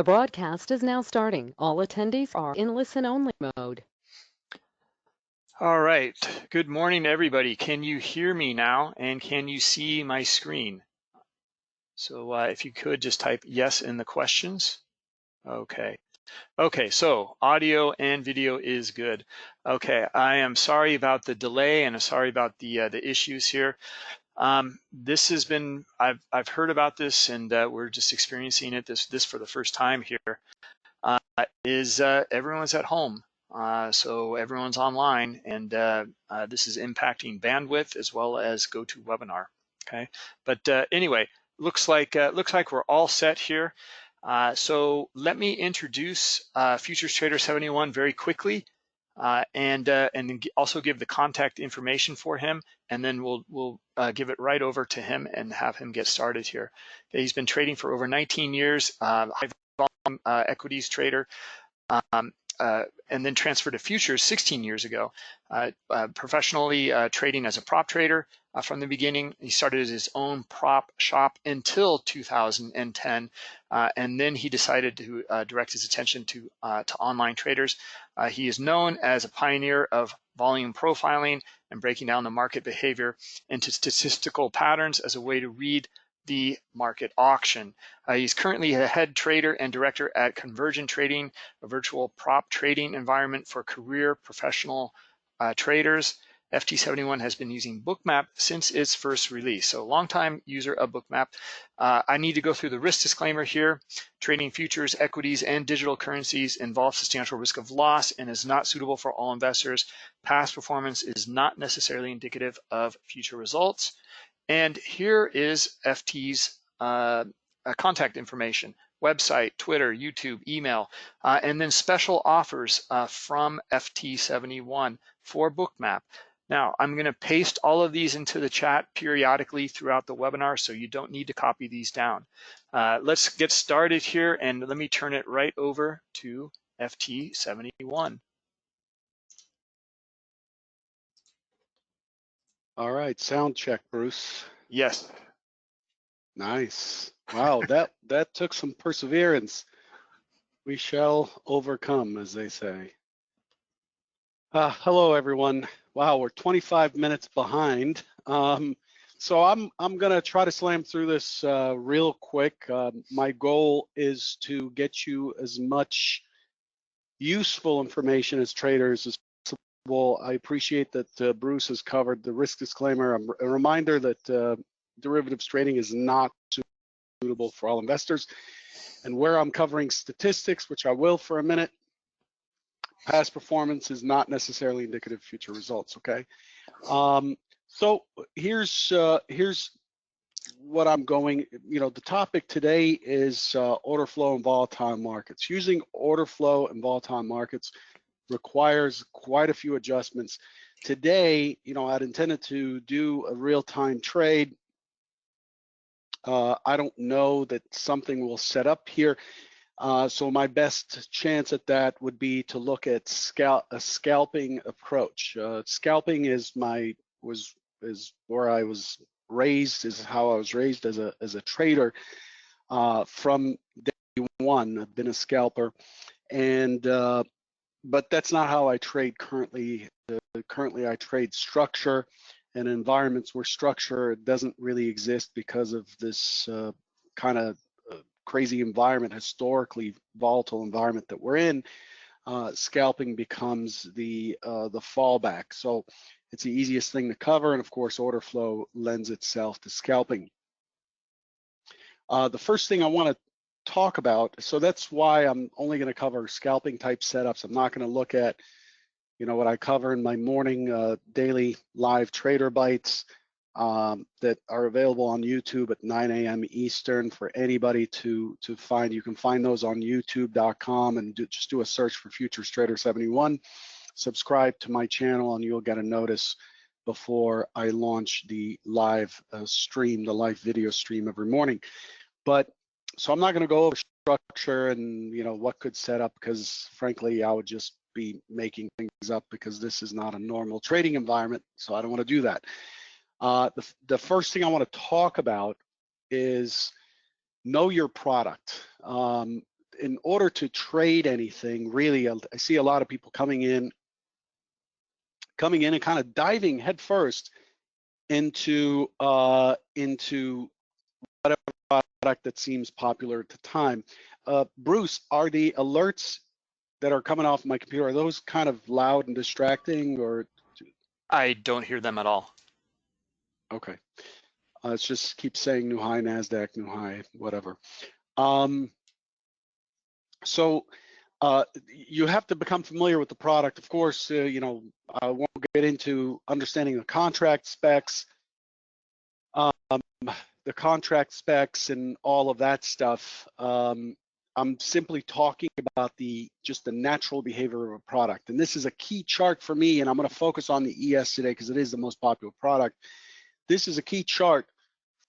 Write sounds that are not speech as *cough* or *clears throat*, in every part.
The broadcast is now starting. All attendees are in listen-only mode. All right. Good morning, everybody. Can you hear me now? And can you see my screen? So uh, if you could just type yes in the questions. Okay. Okay, so audio and video is good. Okay, I am sorry about the delay and sorry about the uh, the issues here. Um, this has been, I've, I've heard about this and uh, we're just experiencing it this, this for the first time here. Uh, is uh, everyone's at home. Uh, so everyone's online and uh, uh, this is impacting bandwidth as well as GoToWebinar, okay? But anyway, looks like, looks like we're all set here. so let me introduce Futures Trader 71 very quickly. Uh, and uh, and also give the contact information for him, and then we'll we'll uh, give it right over to him and have him get started here. He's been trading for over 19 years, uh, high volume uh, equities trader, um, uh, and then transferred to futures 16 years ago. professionally trading as a prop trader from the beginning. He started his own prop shop until 2010, and then he decided to direct his attention to to online traders. Uh, he is known as a pioneer of volume profiling and breaking down the market behavior into statistical patterns as a way to read the market auction. Uh, he's currently a head trader and director at Convergent Trading, a virtual prop trading environment for career professional uh, traders. FT71 has been using Bookmap since its first release. So longtime user of Bookmap. Uh, I need to go through the risk disclaimer here. Trading futures, equities, and digital currencies involves substantial risk of loss and is not suitable for all investors. Past performance is not necessarily indicative of future results. And here is FT's uh, uh, contact information website, Twitter, YouTube, email, uh, and then special offers uh, from FT71 for Bookmap. Now, I'm going to paste all of these into the chat periodically throughout the webinar, so you don't need to copy these down. Uh, let's get started here, and let me turn it right over to FT71. All right, sound check, Bruce. Yes. Nice. Wow, *laughs* that that took some perseverance. We shall overcome, as they say. Uh, hello, everyone. Wow, we're 25 minutes behind. Um, so I'm I'm gonna try to slam through this uh, real quick. Uh, my goal is to get you as much useful information as traders as possible. I appreciate that uh, Bruce has covered the risk disclaimer. A reminder that uh, derivatives trading is not suitable for all investors. And where I'm covering statistics, which I will for a minute, past performance is not necessarily indicative of future results, okay? Um, so here's uh, here's what I'm going, you know, the topic today is uh, order flow and volatile markets. Using order flow and volatile markets requires quite a few adjustments. Today, you know, I'd intended to do a real-time trade. Uh, I don't know that something will set up here. Uh, so my best chance at that would be to look at scalp a scalping approach. Uh, scalping is my was is where I was raised, is how I was raised as a as a trader uh, from day one. I've been a scalper, and uh, but that's not how I trade currently. currently, I trade structure and environments where structure doesn't really exist because of this uh, kind of crazy environment, historically volatile environment that we're in, uh, scalping becomes the uh, the fallback. So it's the easiest thing to cover, and of course, order flow lends itself to scalping. Uh, the first thing I want to talk about, so that's why I'm only going to cover scalping type setups. I'm not going to look at, you know, what I cover in my morning uh, daily live trader bites um, that are available on YouTube at 9 a.m. Eastern for anybody to to find. You can find those on YouTube.com and do, just do a search for Futures Trader 71. Subscribe to my channel and you'll get a notice before I launch the live uh, stream, the live video stream every morning. But so I'm not going to go over structure and you know what could set up because frankly I would just be making things up because this is not a normal trading environment. So I don't want to do that. Uh, the, the first thing I want to talk about is know your product. Um, in order to trade anything, really, I see a lot of people coming in, coming in and kind of diving headfirst into uh, into whatever product that seems popular at the time. Uh, Bruce, are the alerts that are coming off my computer are those kind of loud and distracting, or I don't hear them at all. Okay? Uh, let's just keep saying new high Nasdaq, new high, whatever. Um, so uh, you have to become familiar with the product. Of course, uh, you know, I won't get into understanding the contract specs, um, the contract specs and all of that stuff. Um, I'm simply talking about the just the natural behavior of a product. And this is a key chart for me, and I'm gonna focus on the ES today because it is the most popular product. This is a key chart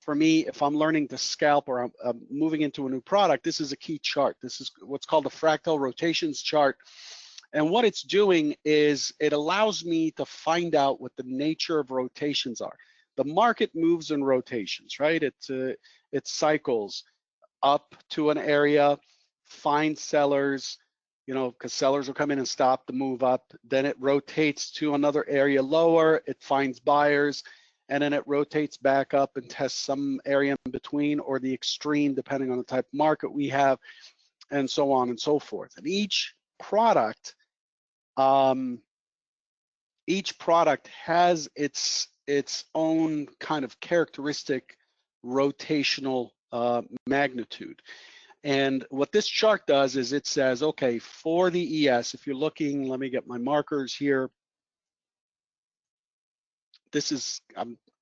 for me, if I'm learning to scalp or I'm, I'm, moving into a new product, this is a key chart. This is what's called the fractal rotations chart. And what it's doing is it allows me to find out what the nature of rotations are. The market moves in rotations, right? It, uh, it cycles up to an area, find sellers, you know, because sellers will come in and stop the move up. Then it rotates to another area lower, it finds buyers, and then it rotates back up and tests some area in between or the extreme depending on the type of market we have and so on and so forth. And each product, um, each product has its its own kind of characteristic rotational uh, magnitude. And what this chart does is it says, okay, for the ES, if you're looking, let me get my markers here this is,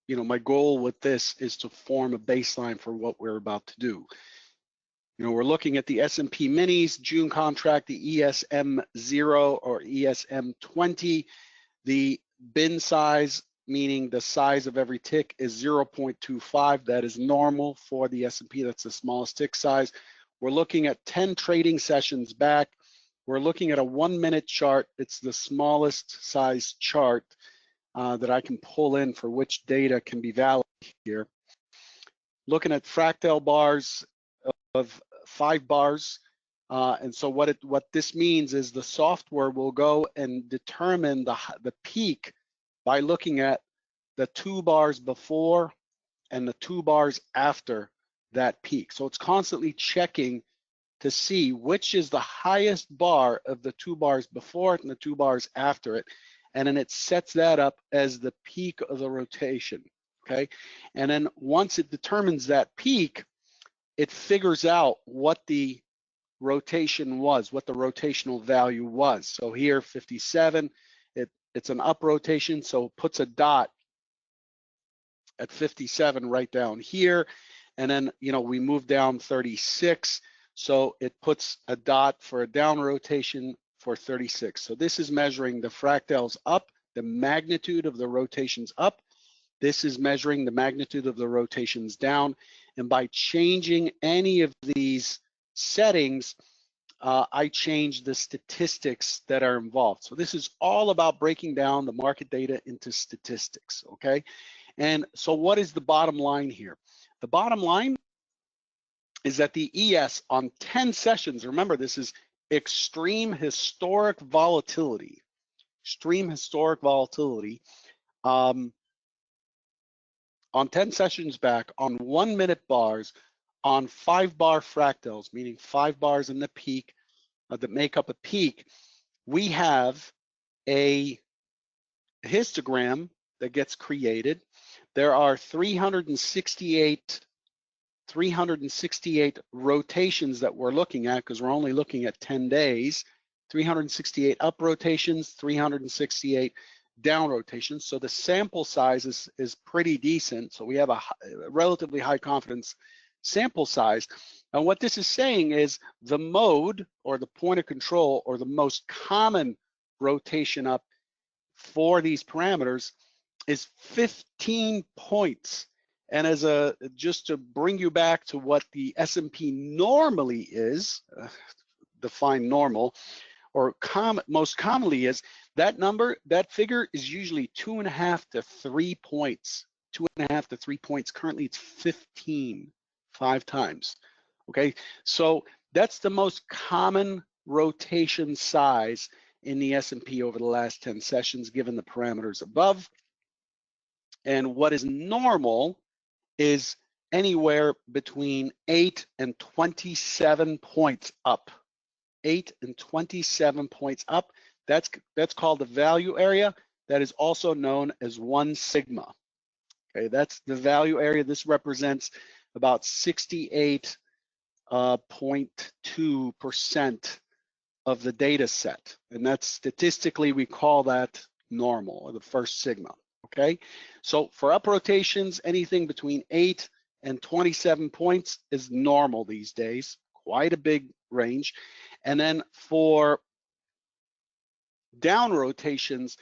you know, my goal with this is to form a baseline for what we're about to do. You know, we're looking at the S&P minis, June contract, the ESM 0 or ESM 20. The bin size, meaning the size of every tick is 0.25. That is normal for the S&P. That's the smallest tick size. We're looking at 10 trading sessions back. We're looking at a one minute chart. It's the smallest size chart uh, that I can pull in for which data can be valid here. Looking at fractal bars of five bars. Uh, and so what it what this means is the software will go and determine the the peak by looking at the two bars before and the two bars after that peak. So it's constantly checking to see which is the highest bar of the two bars before it and the two bars after it and then it sets that up as the peak of the rotation, okay? And then once it determines that peak, it figures out what the rotation was, what the rotational value was. So here, 57, it, it's an up rotation, so it puts a dot at 57 right down here. And then, you know, we move down 36, so it puts a dot for a down rotation for 36. So this is measuring the fractals up, the magnitude of the rotations up. This is measuring the magnitude of the rotations down. And by changing any of these settings, uh, I change the statistics that are involved. So this is all about breaking down the market data into statistics, okay? And so what is the bottom line here? The bottom line is that the ES on 10 sessions, remember this is extreme historic volatility, extreme historic volatility, um, on 10 sessions back, on one minute bars, on five bar fractals, meaning five bars in the peak uh, that make up a peak, we have a histogram that gets created. There are 368 368 rotations that we're looking at because we're only looking at 10 days, 368 up rotations, 368 down rotations. So the sample size is, is pretty decent. So we have a, a relatively high confidence sample size. And what this is saying is the mode or the point of control or the most common rotation up for these parameters is 15 points and as a just to bring you back to what the S&P normally is, uh, define normal, or com most commonly is, that number, that figure is usually two and a half to three points. Two and a half to three points. Currently it's 15, five times. Okay, so That's the most common rotation size in the S&P over the last 10 sessions, given the parameters above. And what is normal is anywhere between 8 and 27 points up. 8 and 27 points up. That's, that's called the value area. That is also known as 1 sigma. Okay, that's the value area. This represents about 68.2% uh, of the data set. And that's statistically, we call that normal, or the first sigma, okay? So for up rotations, anything between eight and 27 points is normal these days, quite a big range. And then for down rotations,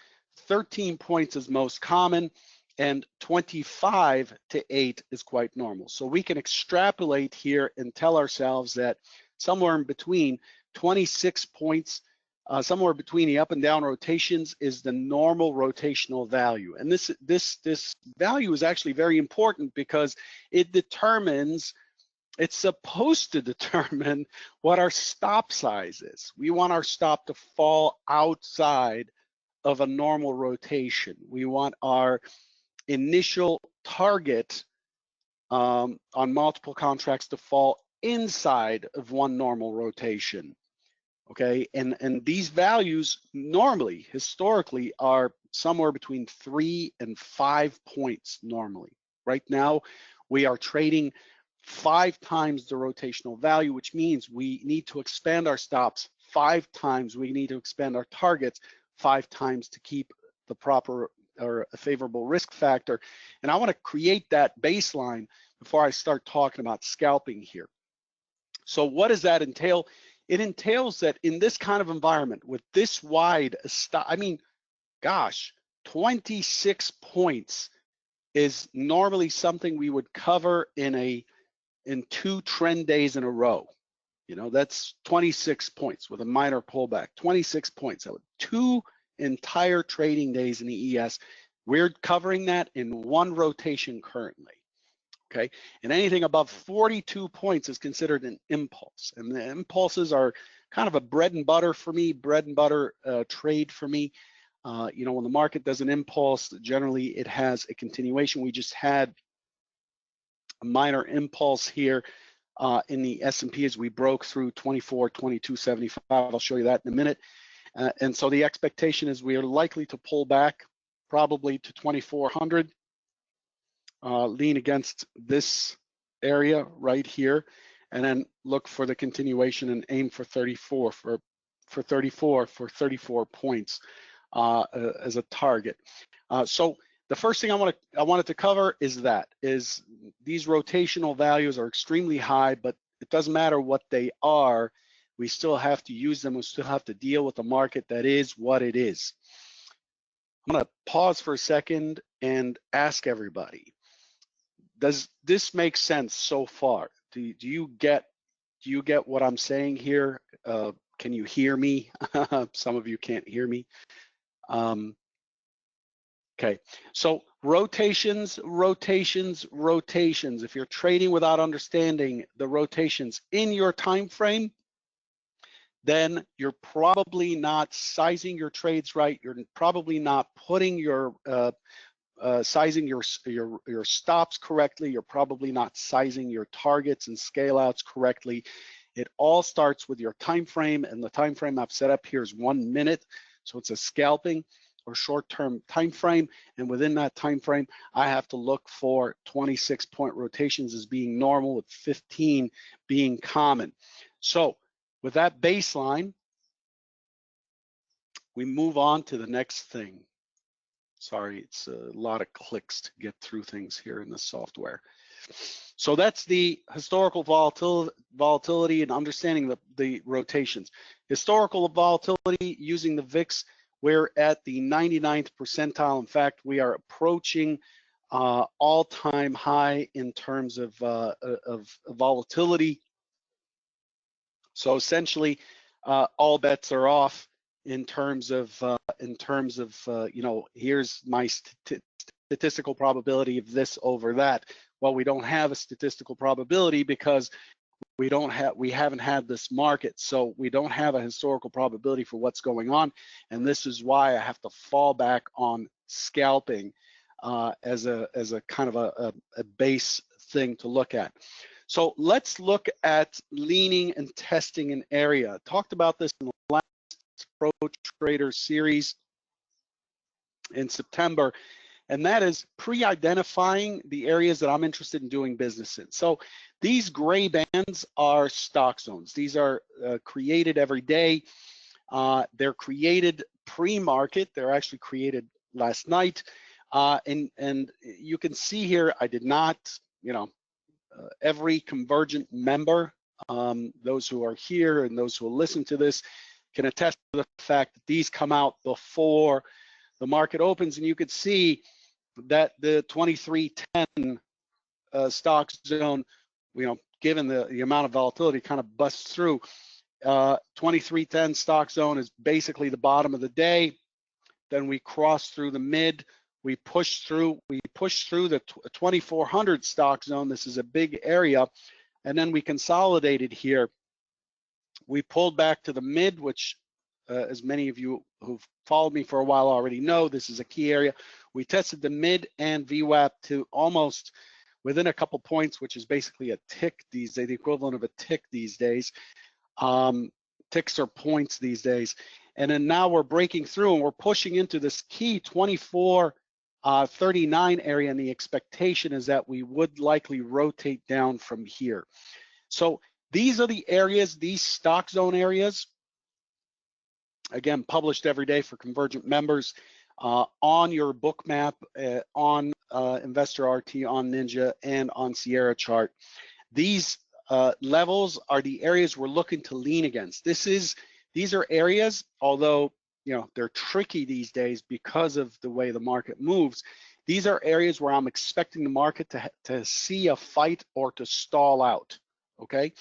13 points is most common and 25 to 8 is quite normal. So we can extrapolate here and tell ourselves that somewhere in between 26 points, uh, somewhere between the up and down rotations is the normal rotational value. And this, this, this value is actually very important because it determines, it's supposed to *laughs* determine what our stop size is. We want our stop to fall outside of a normal rotation. We want our initial target um, on multiple contracts to fall inside of one normal rotation. Okay, and, and these values normally, historically, are somewhere between three and five points normally. Right now, we are trading five times the rotational value, which means we need to expand our stops five times. We need to expand our targets five times to keep the proper or a favorable risk factor. And I want to create that baseline before I start talking about scalping here. So what does that entail? It entails that in this kind of environment with this wide, stop, I mean, gosh, 26 points is normally something we would cover in a in two trend days in a row. You know, that's 26 points with a minor pullback, 26 points. Would two entire trading days in the ES. We're covering that in one rotation currently. Okay, and anything above 42 points is considered an impulse. And the impulses are kind of a bread and butter for me, bread and butter uh, trade for me. Uh, you know, when the market does an impulse, generally it has a continuation. We just had a minor impulse here uh, in the S&P as we broke through 24, 22.75. I'll show you that in a minute. Uh, and so the expectation is we are likely to pull back probably to 2400, uh, lean against this area right here, and then look for the continuation and aim for 34 for for 34 for 34 points uh, as a target. Uh, so the first thing I want to I wanted to cover is that is these rotational values are extremely high, but it doesn't matter what they are we still have to use them. We still have to deal with the market that is what it is. I'm gonna pause for a second and ask everybody, does this make sense so far? Do, do you get do you get what I'm saying here? Uh, can you hear me? *laughs* Some of you can't hear me. Um, okay, so rotations, rotations, rotations. If you're trading without understanding the rotations in your time frame, then you're probably not sizing your trades right. You're probably not putting your uh, uh, sizing your, your your stops correctly. You're probably not sizing your targets and scale outs correctly. It all starts with your time frame, and the time frame I've set up here is one minute. So it's a scalping or short-term time frame, and within that time frame, I have to look for 26 point rotations as being normal, with 15 being common. So with that baseline, we move on to the next thing. Sorry, it's a lot of clicks to get through things here in the software. So that's the historical volatility, volatility and understanding the, the rotations. Historical volatility using the VIX, we're at the 99th percentile. In fact, we are approaching uh, all-time high in terms of, uh, of volatility so essentially, uh, all bets are off in terms of uh, in terms of uh, you know here's my st statistical probability of this over that. Well, we don't have a statistical probability because we don't have we haven't had this market so we don't have a historical probability for what's going on and this is why i have to fall back on scalping uh, as a as a kind of a, a, a base thing to look at so let's look at leaning and testing an area talked about this in the last pro trader series in september and that is pre-identifying the areas that I'm interested in doing business in. So these gray bands are stock zones. These are uh, created every day. Uh, they're created pre-market. They're actually created last night. Uh, and, and you can see here, I did not, you know, uh, every Convergent member, um, those who are here and those who will listen to this, can attest to the fact that these come out before the market opens. And you could see that the 2310 uh, stock zone, you know, given the, the amount of volatility kind of busts through. Uh, 2310 stock zone is basically the bottom of the day. Then we cross through the mid, we push through, we push through the 2400 stock zone. This is a big area. And then we consolidated here. We pulled back to the mid, which uh, as many of you who've followed me for a while already know, this is a key area. We tested the mid and VWAP to almost within a couple points, which is basically a tick these days, the equivalent of a tick these days. Um, ticks are points these days. And then now we're breaking through and we're pushing into this key 24 uh, 39 area and the expectation is that we would likely rotate down from here. So these are the areas, these stock zone areas again, published every day for Convergent members uh, on your Bookmap, uh, on uh, Investor RT, on Ninja, and on Sierra Chart. These uh, levels are the areas we're looking to lean against. This is, these are areas, although you know they're tricky these days because of the way the market moves. These are areas where I'm expecting the market to, to see a fight or to stall out, okay?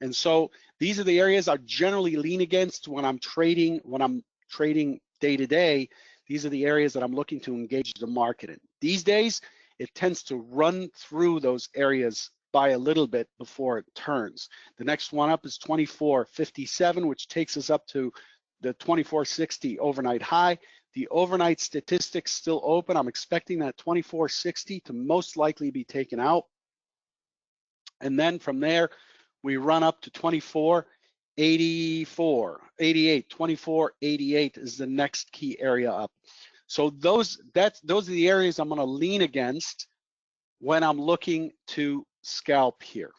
And so these are the areas I generally lean against when I'm trading, when I'm trading day to day. These are the areas that I'm looking to engage the market in. These days, it tends to run through those areas by a little bit before it turns. The next one up is 2457, which takes us up to the 2460 overnight high. The overnight statistics still open. I'm expecting that 2460 to most likely be taken out. And then from there, we run up to 24, 84, 88, 24, 88 is the next key area up. So those that's those are the areas I'm going to lean against when I'm looking to scalp here.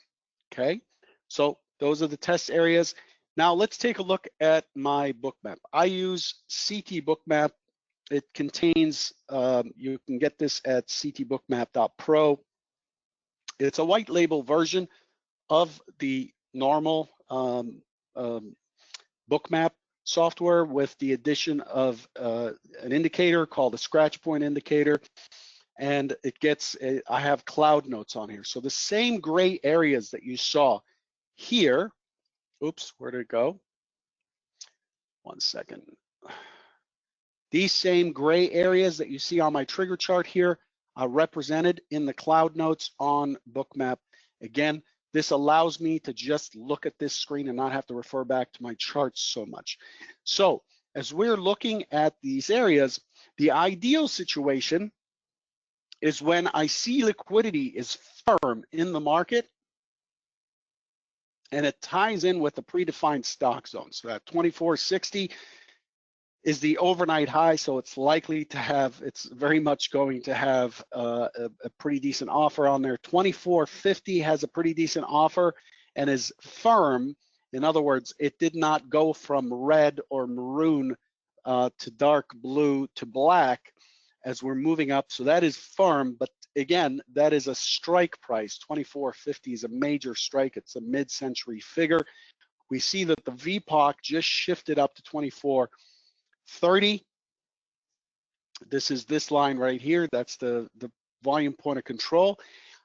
Okay, so those are the test areas. Now let's take a look at my bookmap. I use CT Bookmap. It contains, um, you can get this at ctbookmap.pro. It's a white label version of the normal um, um, bookmap software with the addition of uh, an indicator called a scratch point indicator. And it gets, a, I have cloud notes on here. So the same gray areas that you saw here, oops, where did it go? One second. *sighs* These same gray areas that you see on my trigger chart here are represented in the cloud notes on bookmap. Again, this allows me to just look at this screen and not have to refer back to my charts so much. So as we're looking at these areas, the ideal situation is when I see liquidity is firm in the market and it ties in with the predefined stock zone. So that 2460 is the overnight high, so it's likely to have, it's very much going to have uh, a, a, pretty decent offer on there. 2450 has a pretty decent offer and is firm. In other words, it did not go from red or maroon uh, to dark blue to black as we're moving up. So that is firm, but again, that is a strike price. 2450 is a major strike. It's a mid-century figure. We see that the VPOC just shifted up to 24. 30. This is this line right here. That's the, the volume point of control.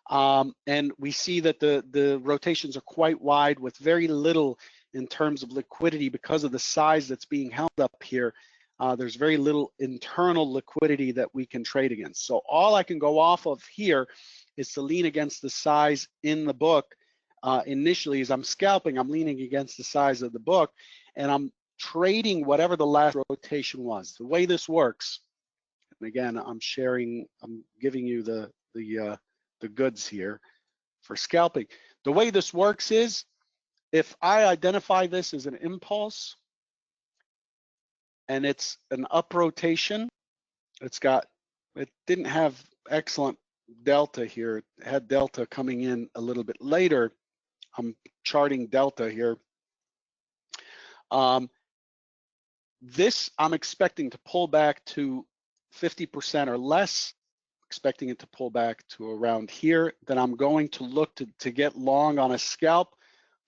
Um, and we see that the, the rotations are quite wide with very little in terms of liquidity because of the size that's being held up here. Uh, there's very little internal liquidity that we can trade against. So all I can go off of here is to lean against the size in the book uh, initially as I'm scalping, I'm leaning against the size of the book, and I'm trading whatever the last rotation was. The way this works, and again, I'm sharing, I'm giving you the the uh, the goods here for scalping. The way this works is if I identify this as an impulse and it's an up rotation, it's got, it didn't have excellent delta here. It had delta coming in a little bit later. I'm charting delta here. Um, this I'm expecting to pull back to 50% or less, expecting it to pull back to around here. Then I'm going to look to, to get long on a scalp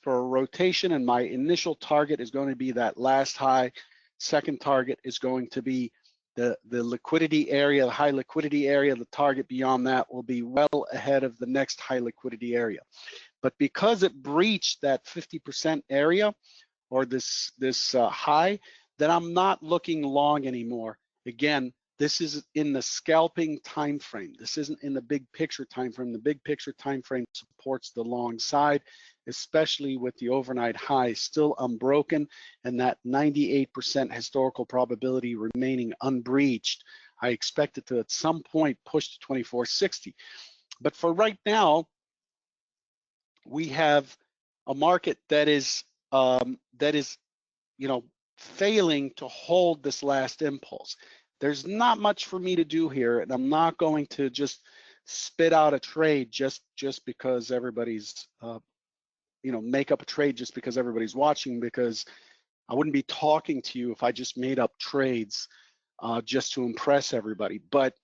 for a rotation and my initial target is going to be that last high. Second target is going to be the, the liquidity area, the high liquidity area. The target beyond that will be well ahead of the next high liquidity area. But because it breached that 50% area or this, this uh, high, then I'm not looking long anymore. Again, this is in the scalping time frame. This isn't in the big picture time frame. The big picture time frame supports the long side, especially with the overnight high still unbroken and that 98% historical probability remaining unbreached. I expect it to at some point push to 2460. But for right now, we have a market that is um, that is, you know, failing to hold this last impulse. There's not much for me to do here, and I'm not going to just spit out a trade just just because everybody's, uh, you know, make up a trade just because everybody's watching. Because I wouldn't be talking to you if I just made up trades uh, just to impress everybody. But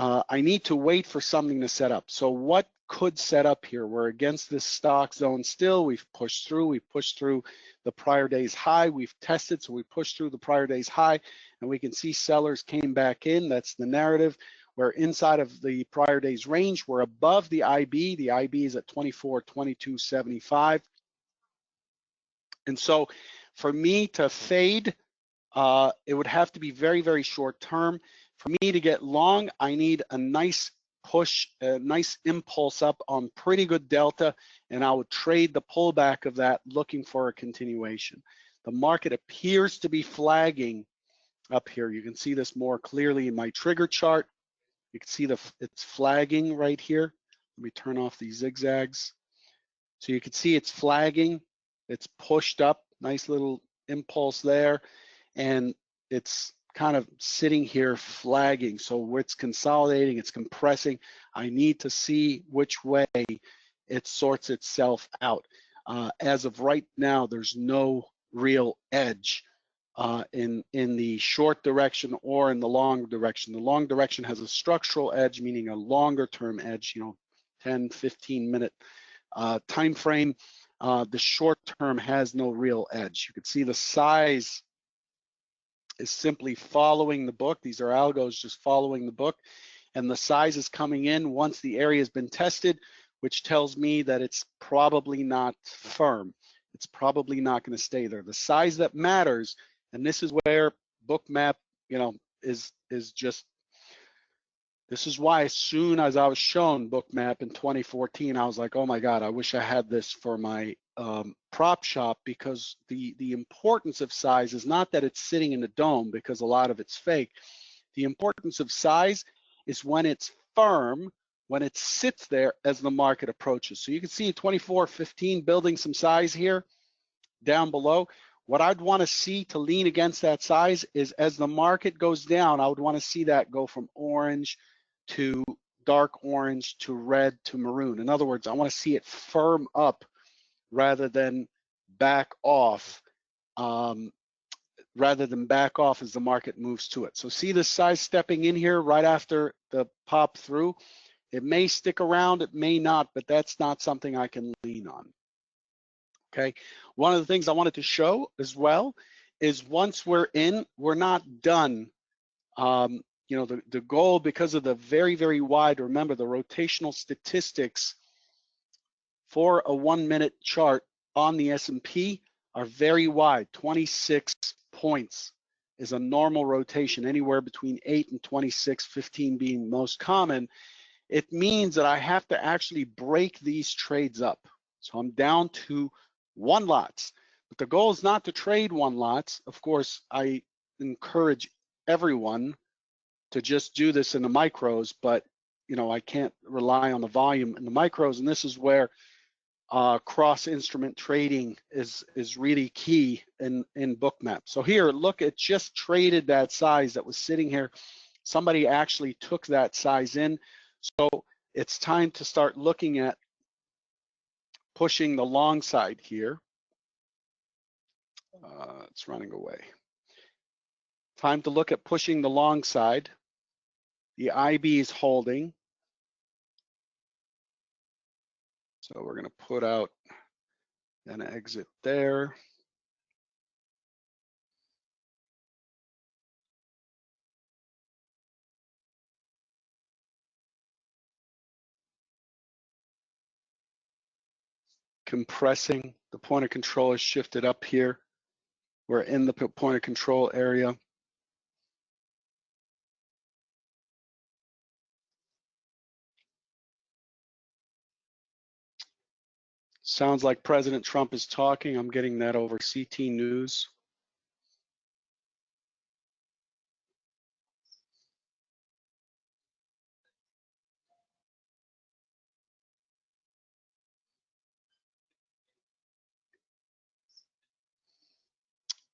uh, I need to wait for something to set up. So what could set up here? We're against this stock zone still. We've pushed through. We pushed through the prior day's high. We've tested, so we pushed through the prior day's high, and we can see sellers came back in. That's the narrative. We're inside of the prior day's range. We're above the IB. The IB is at 24, 22.75. And so for me to fade, uh, it would have to be very, very short term. For me to get long, I need a nice push, a nice impulse up on pretty good delta, and I would trade the pullback of that looking for a continuation. The market appears to be flagging up here. You can see this more clearly in my trigger chart. You can see the it's flagging right here. Let me turn off these zigzags. So you can see it's flagging. It's pushed up, nice little impulse there. And it's kind of sitting here flagging. So it's consolidating, it's compressing. I need to see which way it sorts itself out. Uh, as of right now, there's no real edge uh, in, in the short direction or in the long direction. The long direction has a structural edge, meaning a longer term edge, you know, 10, 15 minute uh, time frame. Uh, the short term has no real edge. You can see the size is simply following the book. These are algos just following the book. And the size is coming in once the area has been tested, which tells me that it's probably not firm. It's probably not going to stay there. The size that matters, and this is where bookmap, you know, is is just this is why as soon as I was shown bookmap in 2014, I was like, oh my God, I wish I had this for my um, prop shop because the, the importance of size is not that it's sitting in a DOM because a lot of it's fake. The importance of size is when it's firm, when it sits there as the market approaches. So you can see 24.15 building some size here down below. What I'd want to see to lean against that size is as the market goes down, I would want to see that go from orange to dark orange to red to maroon. In other words, I want to see it firm up rather than back off um, rather than back off as the market moves to it. So see the size stepping in here right after the pop through. It may stick around, it may not, but that's not something I can lean on. Okay, one of the things I wanted to show as well is once we're in, we're not done. Um, you know, the, the goal because of the very, very wide, remember the rotational statistics for a one minute chart on the S&P are very wide, 26 points is a normal rotation, anywhere between 8 and 26, 15 being most common. It means that I have to actually break these trades up. So I'm down to one lots. But the goal is not to trade one lots. Of course, I encourage everyone to just do this in the micros, but you know, I can't rely on the volume in the micros. And this is where uh, cross instrument trading is is really key in in bookmap. So here, look, it just traded that size that was sitting here. Somebody actually took that size in. So it's time to start looking at pushing the long side here. Uh, it's running away. Time to look at pushing the long side. The IB is holding. So we're gonna put out an exit there. Compressing, the point of control is shifted up here. We're in the point of control area. Sounds like President Trump is talking. I'm getting that over CT News.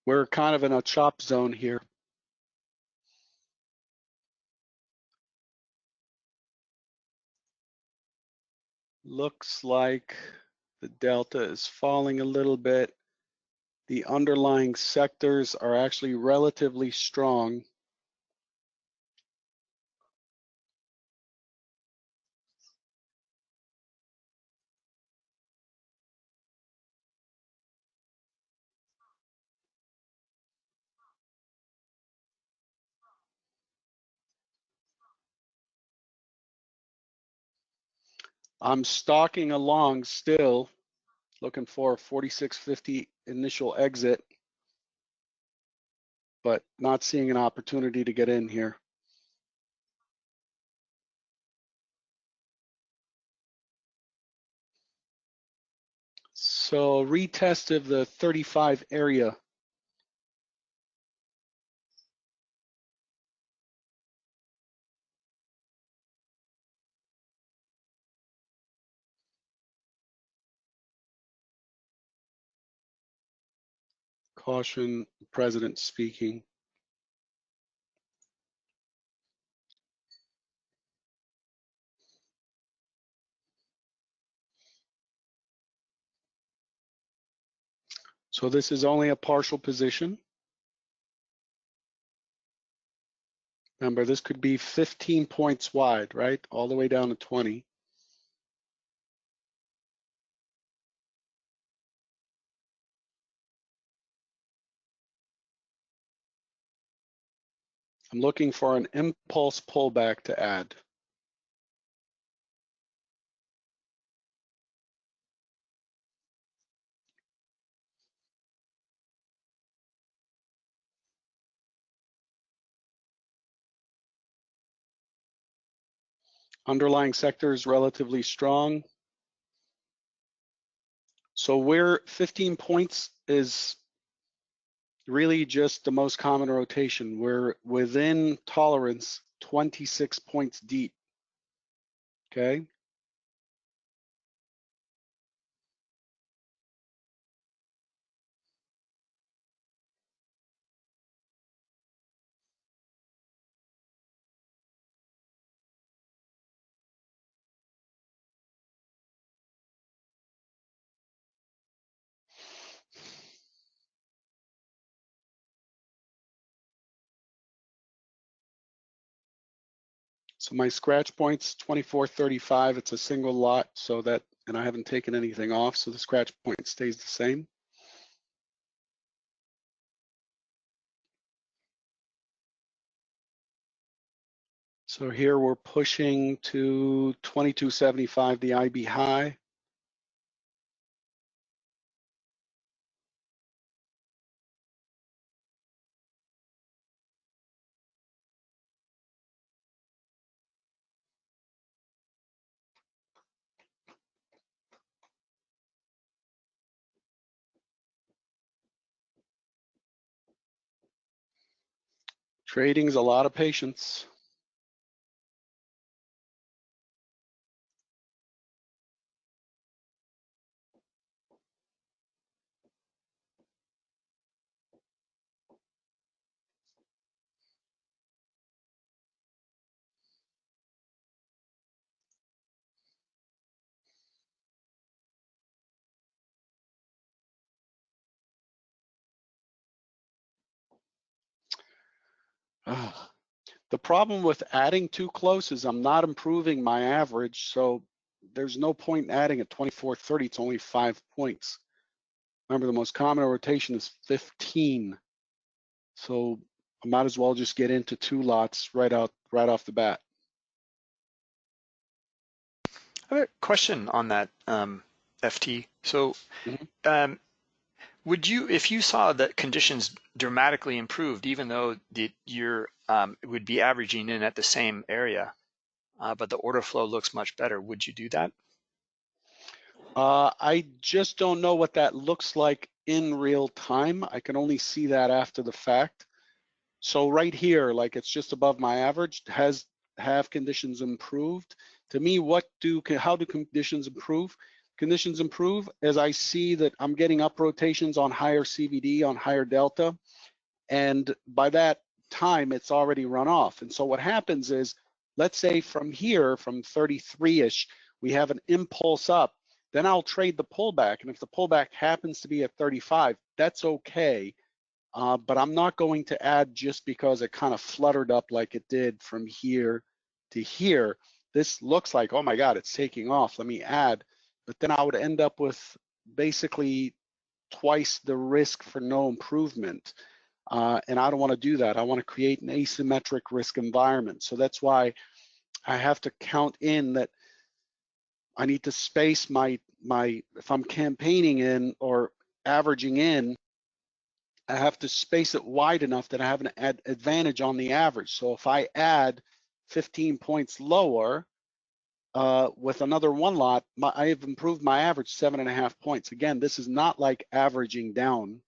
We're kind of in a chop zone here. Looks like the delta is falling a little bit. The underlying sectors are actually relatively strong. I'm stalking along still, looking for 4650 initial exit, but not seeing an opportunity to get in here. So retest of the 35 area. Caution, President speaking. So this is only a partial position. Remember, this could be 15 points wide, right? All the way down to 20. I'm looking for an impulse pullback to add. Underlying sector is relatively strong. So where 15 points is really just the most common rotation. We're within tolerance 26 points deep. Okay. So my scratch point's 2435. It's a single lot, so that, and I haven't taken anything off, so the scratch point stays the same. So here we're pushing to 2275, the IB high. Trading's a lot of patience. Ah. The problem with adding too close is I'm not improving my average, so there's no point in adding at 24.30. It's only five points. Remember, the most common rotation is 15. So I might as well just get into two lots right out right off the bat. I have a question on that um, FT. So Mhm. um, would you, if you saw that conditions dramatically improved, even though the, you're um, would be averaging in at the same area, uh, but the order flow looks much better, would you do that? Uh, I just don't know what that looks like in real time. I can only see that after the fact. So right here, like it's just above my average, has have conditions improved? To me, what do how do conditions improve? Conditions improve as I see that I'm getting up rotations on higher CVD, on higher delta, and by that time, it's already run off. And so what happens is, let's say from here, from 33-ish, we have an impulse up, then I'll trade the pullback. And if the pullback happens to be at 35, that's okay. Uh, but I'm not going to add just because it kind of fluttered up like it did from here to here. This looks like, oh my God, it's taking off. Let me add. But then I would end up with basically twice the risk for no improvement. Uh, and I don't want to do that. I want to create an asymmetric risk environment. So that's why I have to count in that I need to space my my if I'm campaigning in or averaging in, I have to space it wide enough that I have an ad advantage on the average. So if I add 15 points lower uh, with another one lot, my, I have improved my average seven and a half points. Again, this is not like averaging down.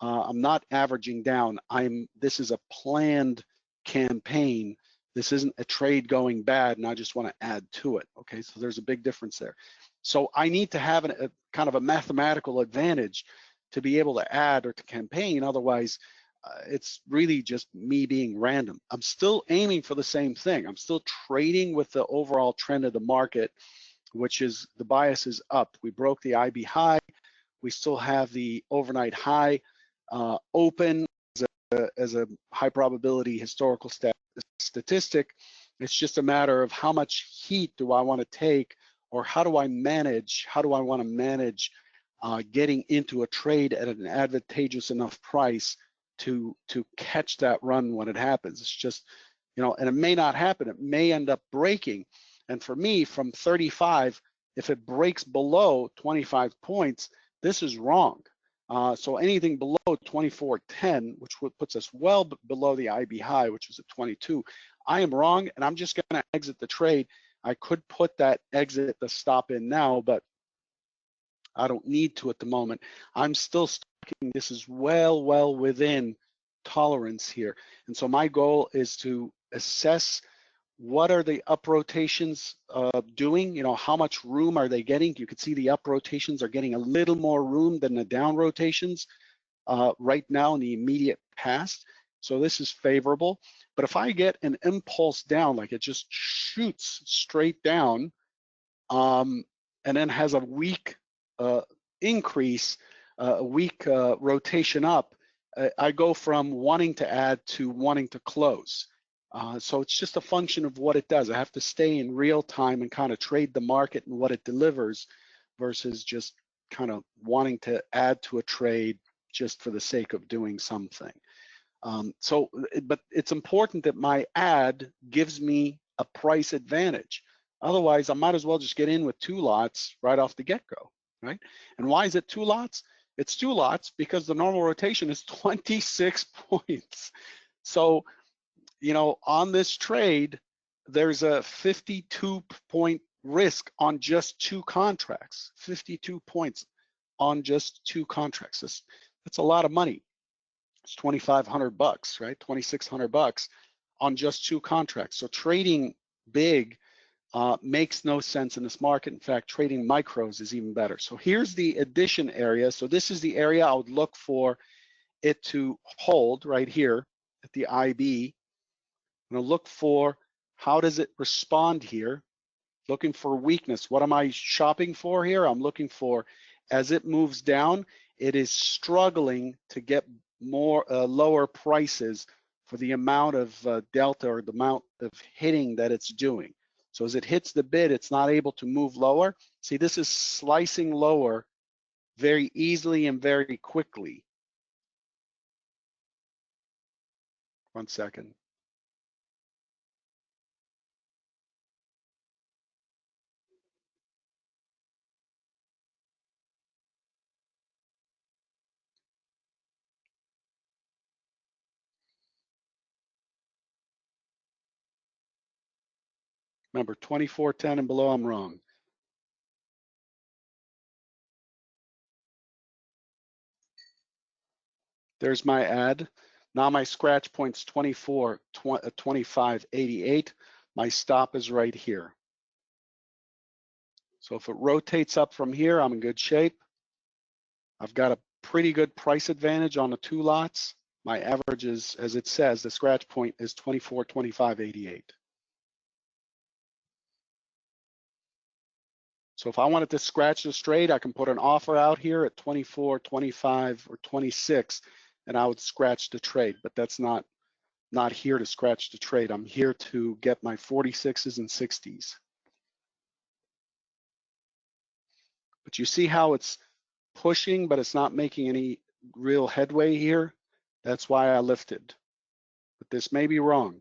Uh, I'm not averaging down. I'm. This is a planned campaign. This isn't a trade going bad, and I just want to add to it. Okay, so there's a big difference there. So I need to have an, a kind of a mathematical advantage to be able to add or to campaign. Otherwise, it's really just me being random. I'm still aiming for the same thing. I'm still trading with the overall trend of the market, which is the bias is up. We broke the IB high. We still have the overnight high uh, open as a, as a, high probability historical stat statistic. It's just a matter of how much heat do I want to take or how do I manage, how do I want to manage uh, getting into a trade at an advantageous enough price to to catch that run when it happens. It's just, you know, and it may not happen. It may end up breaking. And for me, from 35, if it breaks below 25 points, this is wrong. Uh, so anything below 24.10, which puts us well below the IB high, which is at 22, I am wrong, and I'm just going to exit the trade. I could put that exit, the stop in now, but I don't need to at the moment. I'm still. This is well, well within tolerance here. And so my goal is to assess what are the up rotations uh, doing? You know, how much room are they getting? You can see the up rotations are getting a little more room than the down rotations uh, right now in the immediate past. So this is favorable. But if I get an impulse down, like it just shoots straight down, um, and then has a weak uh, increase, a weak uh, rotation up, uh, I go from wanting to add to wanting to close. Uh, so it's just a function of what it does. I have to stay in real time and kind of trade the market and what it delivers versus just kind of wanting to add to a trade just for the sake of doing something. Um, so, but it's important that my add gives me a price advantage. Otherwise, I might as well just get in with two lots right off the get-go, right? And why is it two lots? It's two lots because the normal rotation is *laughs* 26 points. So you know, on this trade, there's a 52 point risk on just two contracts, 52 points on just two contracts. That's, that's a lot of money. It's 2,500 bucks, right? 2,600 bucks on just two contracts. So trading big uh, makes no sense in this market. In fact, trading micros is even better. So here's the addition area. So this is the area I would look for it to hold right here at the IB. I'm gonna look for how does it respond here? Looking for weakness. What am I shopping for here? I'm looking for as it moves down, it is struggling to get more uh, lower prices for the amount of uh, delta or the amount of hitting that it's doing. So as it hits the bid, it's not able to move lower. See, this is slicing lower very easily and very quickly. One second. Remember, 2410 and below, I'm wrong. There's my add. Now my scratch point's 24, uh, 25, 88. My stop is right here. So if it rotates up from here, I'm in good shape. I've got a pretty good price advantage on the two lots. My average is, as it says, the scratch point is 24, 25, 88. So if I wanted to scratch the trade, I can put an offer out here at 24, 25, or 26, and I would scratch the trade, but that's not, not here to scratch the trade. I'm here to get my 46s and 60s. But you see how it's pushing, but it's not making any real headway here. That's why I lifted. But this may be wrong.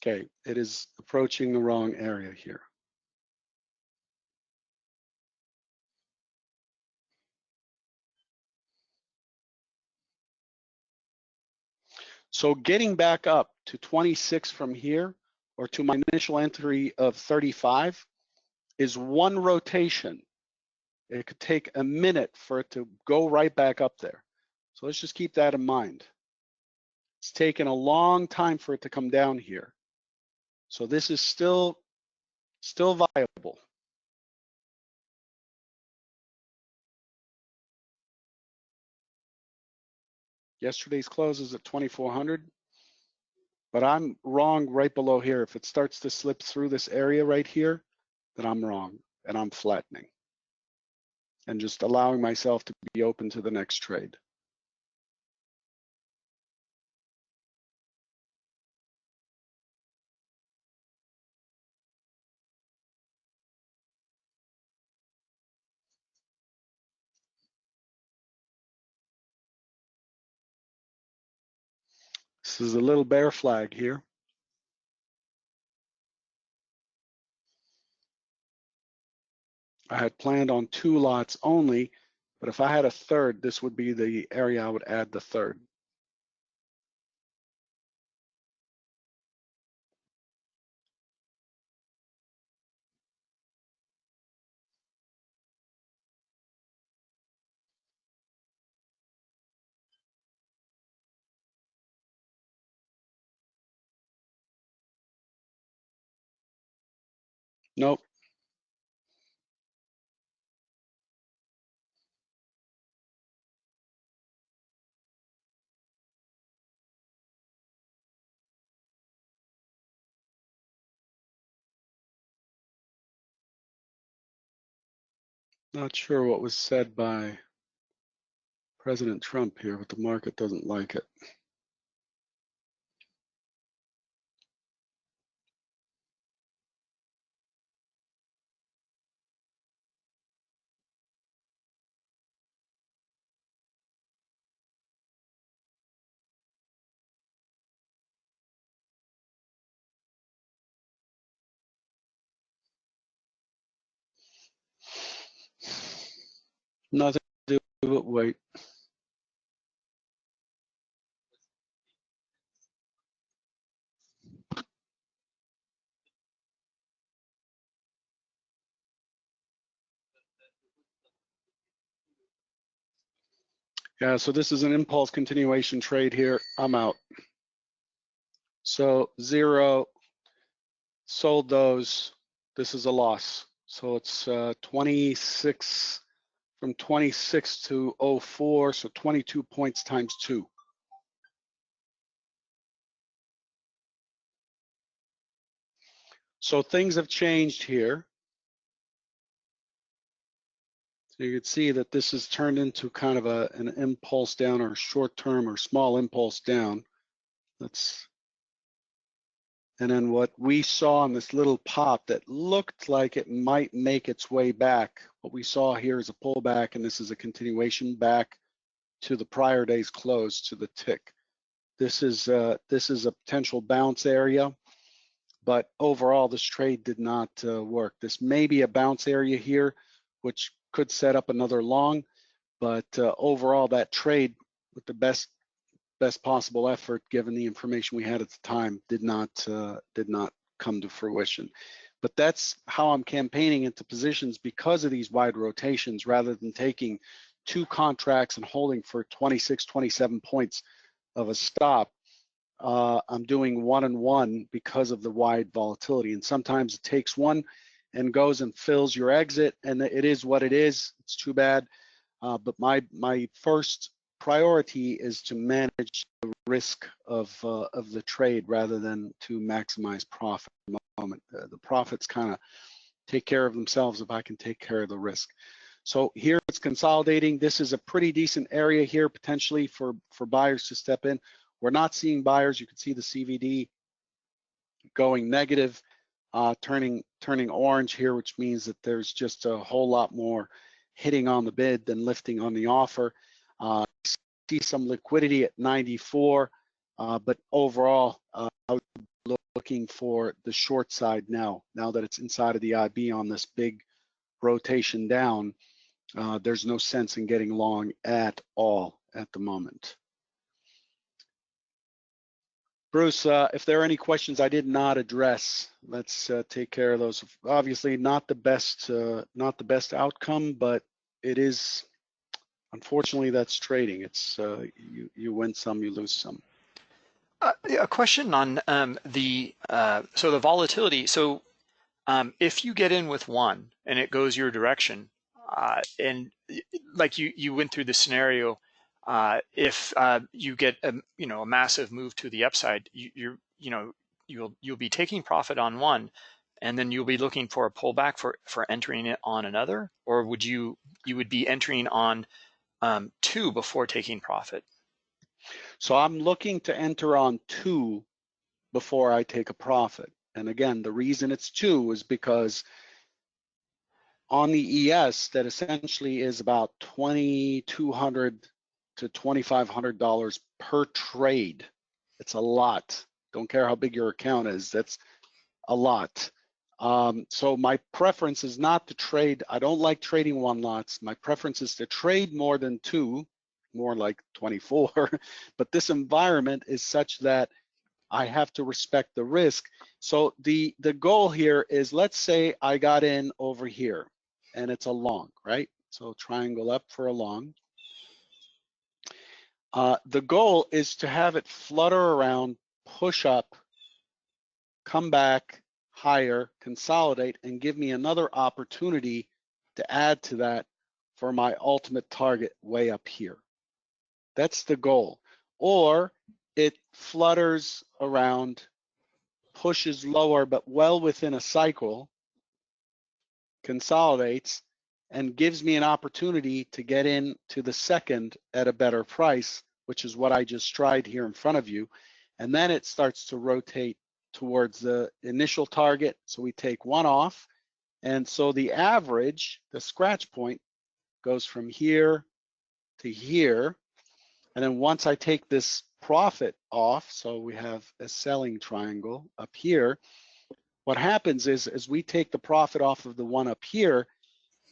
Okay, it is approaching the wrong area here. So getting back up to 26 from here, or to my initial entry of 35, is one rotation. It could take a minute for it to go right back up there. So let's just keep that in mind. It's taken a long time for it to come down here. So this is still, still viable. Yesterday's close is at 2,400, but I'm wrong right below here. If it starts to slip through this area right here, then I'm wrong and I'm flattening and just allowing myself to be open to the next trade. This is a little bear flag here. I had planned on two lots only, but if I had a third, this would be the area I would add the third. Nope. Not sure what was said by President Trump here, but the market doesn't like it. Nothing to do but wait. Yeah, so this is an impulse continuation trade here. I'm out. So zero, sold those. This is a loss. So it's uh, 26 from 26 to 04, so 22 points times two. So things have changed here. So you can see that this has turned into kind of a, an impulse down or short term or small impulse down. Let's, and then what we saw in this little pop that looked like it might make its way back. What we saw here is a pullback and this is a continuation back to the prior day's close to the tick. This is, uh, this is a potential bounce area but overall this trade did not uh, work. This may be a bounce area here, which could set up another long, but uh, overall that trade with the best best possible effort given the information we had at the time did not uh, did not come to fruition. But that's how I'm campaigning into positions because of these wide rotations rather than taking two contracts and holding for 26, 27 points of a stop uh, I'm doing one and one because of the wide volatility. And sometimes it takes one and goes and fills your exit, and it is what it is. It's too bad. Uh, but my my first priority is to manage the risk of uh, of the trade rather than to maximize profit. The moment, uh, the profits kind of take care of themselves if I can take care of the risk. So here it's consolidating. This is a pretty decent area here potentially for for buyers to step in. We're not seeing buyers. You can see the CVD going negative, uh, turning turning orange here, which means that there's just a whole lot more hitting on the bid than lifting on the offer. Uh, see some liquidity at 94, uh, but overall, uh, I looking for the short side now. Now that it's inside of the IB on this big rotation down, uh, there's no sense in getting long at all at the moment. Bruce, uh, if there are any questions I did not address, let's uh, take care of those. Obviously, not the best, uh, not the best outcome, but it is. Unfortunately, that's trading. It's uh, you you win some, you lose some. Uh, a question on um, the uh, so the volatility. So um, if you get in with one and it goes your direction, and like you you went through the scenario uh, if uh, you get a you know a massive move to the upside, you, you're you know you'll you'll be taking profit on one, and then you'll be looking for a pullback for for entering it on another, or would you you would be entering on um, two before taking profit? So I'm looking to enter on two before I take a profit. And again, the reason it's two is because on the ES that essentially is about 2,200 to $2,500 per trade. It's a lot. Don't care how big your account is, that's a lot. Um, so my preference is not to trade. I don't like trading one lots. My preference is to trade more than two, more like 24. *laughs* but this environment is such that I have to respect the risk. So the, the goal here is, let's say I got in over here and it's a long, right? So triangle up for a long. Uh, the goal is to have it flutter around, push up, come back higher, consolidate, and give me another opportunity to add to that for my ultimate target way up here. That's the goal. Or it flutters around, pushes lower, but well within a cycle, consolidates, and gives me an opportunity to get in to the second at a better price, which is what I just tried here in front of you. And then it starts to rotate towards the initial target. So we take one off. And so the average, the scratch point, goes from here to here. And then once I take this profit off, so we have a selling triangle up here, what happens is as we take the profit off of the one up here,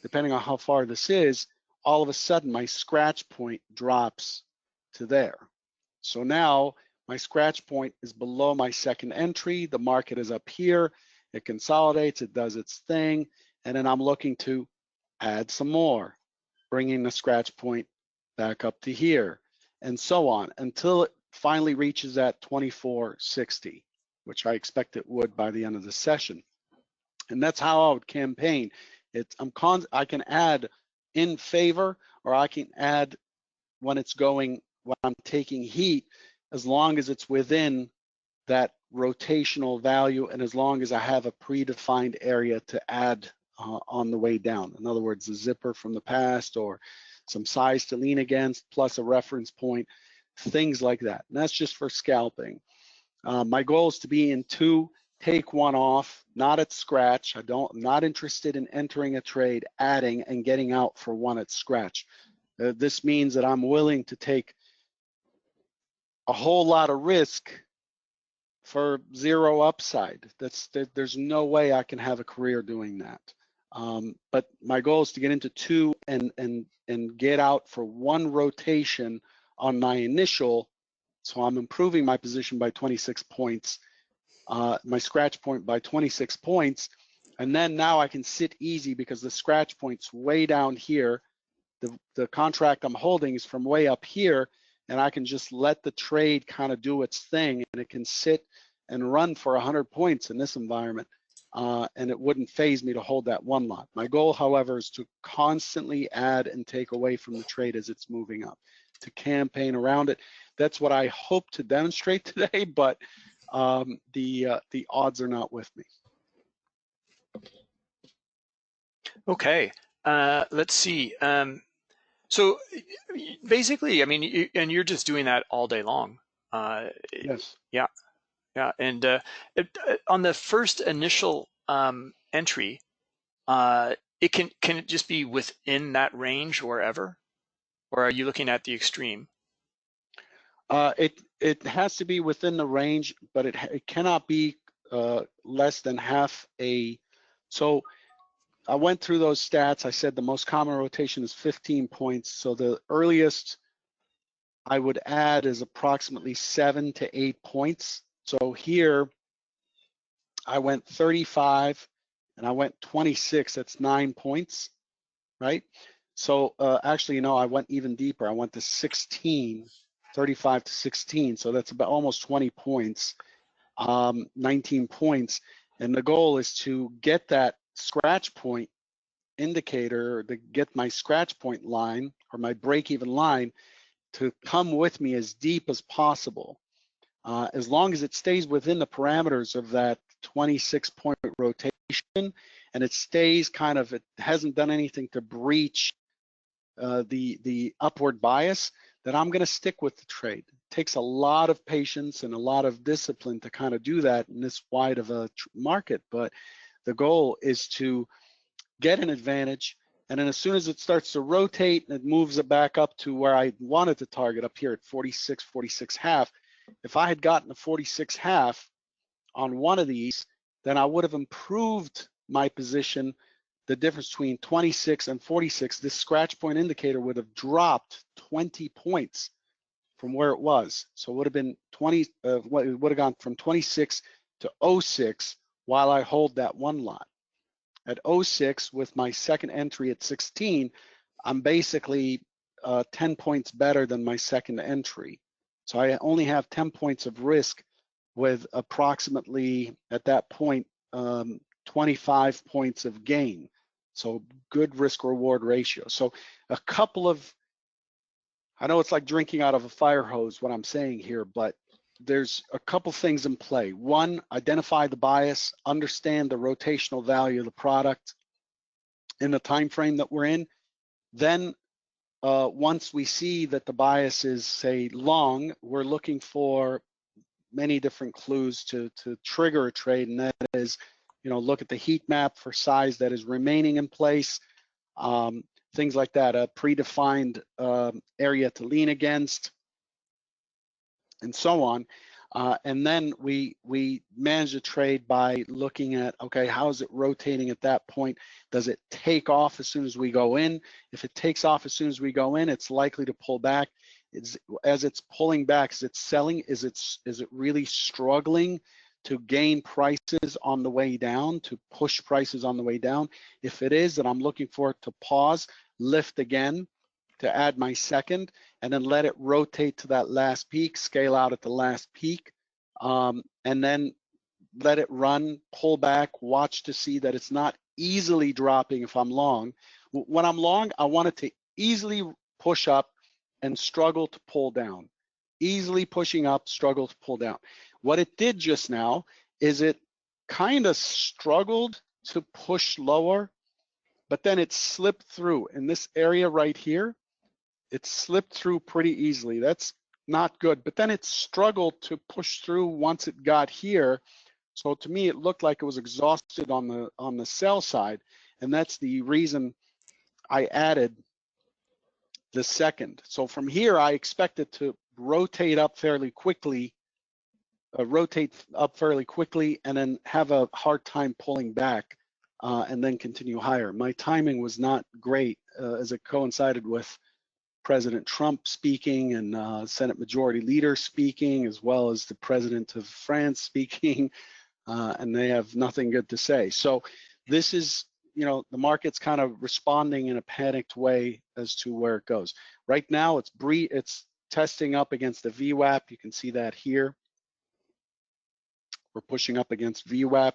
depending on how far this is, all of a sudden my scratch point drops to there. So now my scratch point is below my second entry. The market is up here. It consolidates, it does its thing. And then I'm looking to add some more, bringing the scratch point back up to here, and so on until it finally reaches that 2460, which I expect it would by the end of the session. And that's how I would campaign. It's I'm con I can add in favor or I can add when it's going when I'm taking heat as long as it's within that rotational value and as long as I have a predefined area to add uh, on the way down. In other words, the zipper from the past or some size to lean against plus a reference point, things like that. And that's just for scalping. Uh, my goal is to be in two, take one off, not at scratch. I don't, I'm not interested in entering a trade, adding and getting out for one at scratch. Uh, this means that I'm willing to take a whole lot of risk for zero upside. That's there, there's no way I can have a career doing that. Um, but my goal is to get into two and and and get out for one rotation on my initial. So I'm improving my position by 26 points, uh, my scratch point by 26 points, and then now I can sit easy because the scratch point's way down here. The the contract I'm holding is from way up here, and I can just let the trade kind of do its thing, and it can sit and run for 100 points in this environment uh, and it wouldn't faze me to hold that one lot. My goal, however, is to constantly add and take away from the trade as it's moving up, to campaign around it. That's what I hope to demonstrate *laughs* today, but um, the uh, the odds are not with me. Okay, uh, let's see. Um, so basically, I mean, and you're just doing that all day long. Uh, yes. Yeah. Yeah, and uh, it, uh, on the first initial um, entry, uh, it can can it just be within that range wherever, or are you looking at the extreme? Uh, it it has to be within the range, but it it cannot be uh, less than half a. So I went through those stats. I said the most common rotation is 15 points. So the earliest I would add is approximately seven to eight points. So here I went 35 and I went 26, that's nine points, right? So uh, actually, you know, I went even deeper. I went to 16, 35 to 16. So that's about almost 20 points, um, 19 points. And the goal is to get that scratch point indicator to get my scratch point line or my break even line to come with me as deep as possible uh, as long as it stays within the parameters of that 26 point rotation and it stays kind of, it hasn't done anything to breach uh, the, the upward bias, then I'm gonna stick with the trade. It takes a lot of patience and a lot of discipline to kind of do that in this wide of a market, but the goal is to get an advantage, and then as soon as it starts to rotate and it moves it back up to where I wanted to target up here at 46, 46 half, if I had gotten a 46 half on one of these, then I would have improved my position. The difference between 26 and 46, this scratch point indicator would have dropped 20 points from where it was. So it would have been 20, uh, it would have gone from 26 to 06 while I hold that one lot. At 06 with my second entry at 16, I'm basically uh, 10 points better than my second entry. So I only have 10 points of risk with approximately, at that point, um, 25 points of gain. So good risk reward ratio. So a couple of, I know it's like drinking out of a fire hose, what I'm saying here, but there's a couple things in play. One, identify the bias, understand the rotational value of the product in the time frame that we're in. Then uh, once we see that the bias is say long, we're looking for many different clues to, to trigger a trade and that is, you know, look at the heat map for size that is remaining in place, um, things like that, a predefined uh, area to lean against, and so on. Uh, and then we we manage the trade by looking at okay how is it rotating at that point? Does it take off as soon as we go in? If it takes off as soon as we go in it's likely to pull back. It's, as it's pulling back is it selling? Is it is it really struggling to gain prices on the way down to push prices on the way down? If it is then i'm looking for it to pause lift again to add my second and then let it rotate to that last peak, scale out at the last peak, um, and then let it run, pull back, watch to see that it's not easily dropping if I'm long. When I'm long, I want it to easily push up and struggle to pull down. Easily pushing up, struggle to pull down. What it did just now is it kind of struggled to push lower, but then it slipped through in this area right here. It slipped through pretty easily. That's not good, but then it struggled to push through once it got here. So to me, it looked like it was exhausted on the on the sell side, and that's the reason I added the second. So from here, I expect it to rotate up fairly quickly, uh, rotate up fairly quickly, and then have a hard time pulling back uh, and then continue higher. My timing was not great uh, as it coincided with President Trump speaking and uh, Senate Majority Leader speaking, as well as the President of France speaking, *laughs* uh, and they have nothing good to say. So this is, you know, the market's kind of responding in a panicked way as to where it goes. Right now, it's bre it's testing up against the VWAP. You can see that here. We're pushing up against VWAP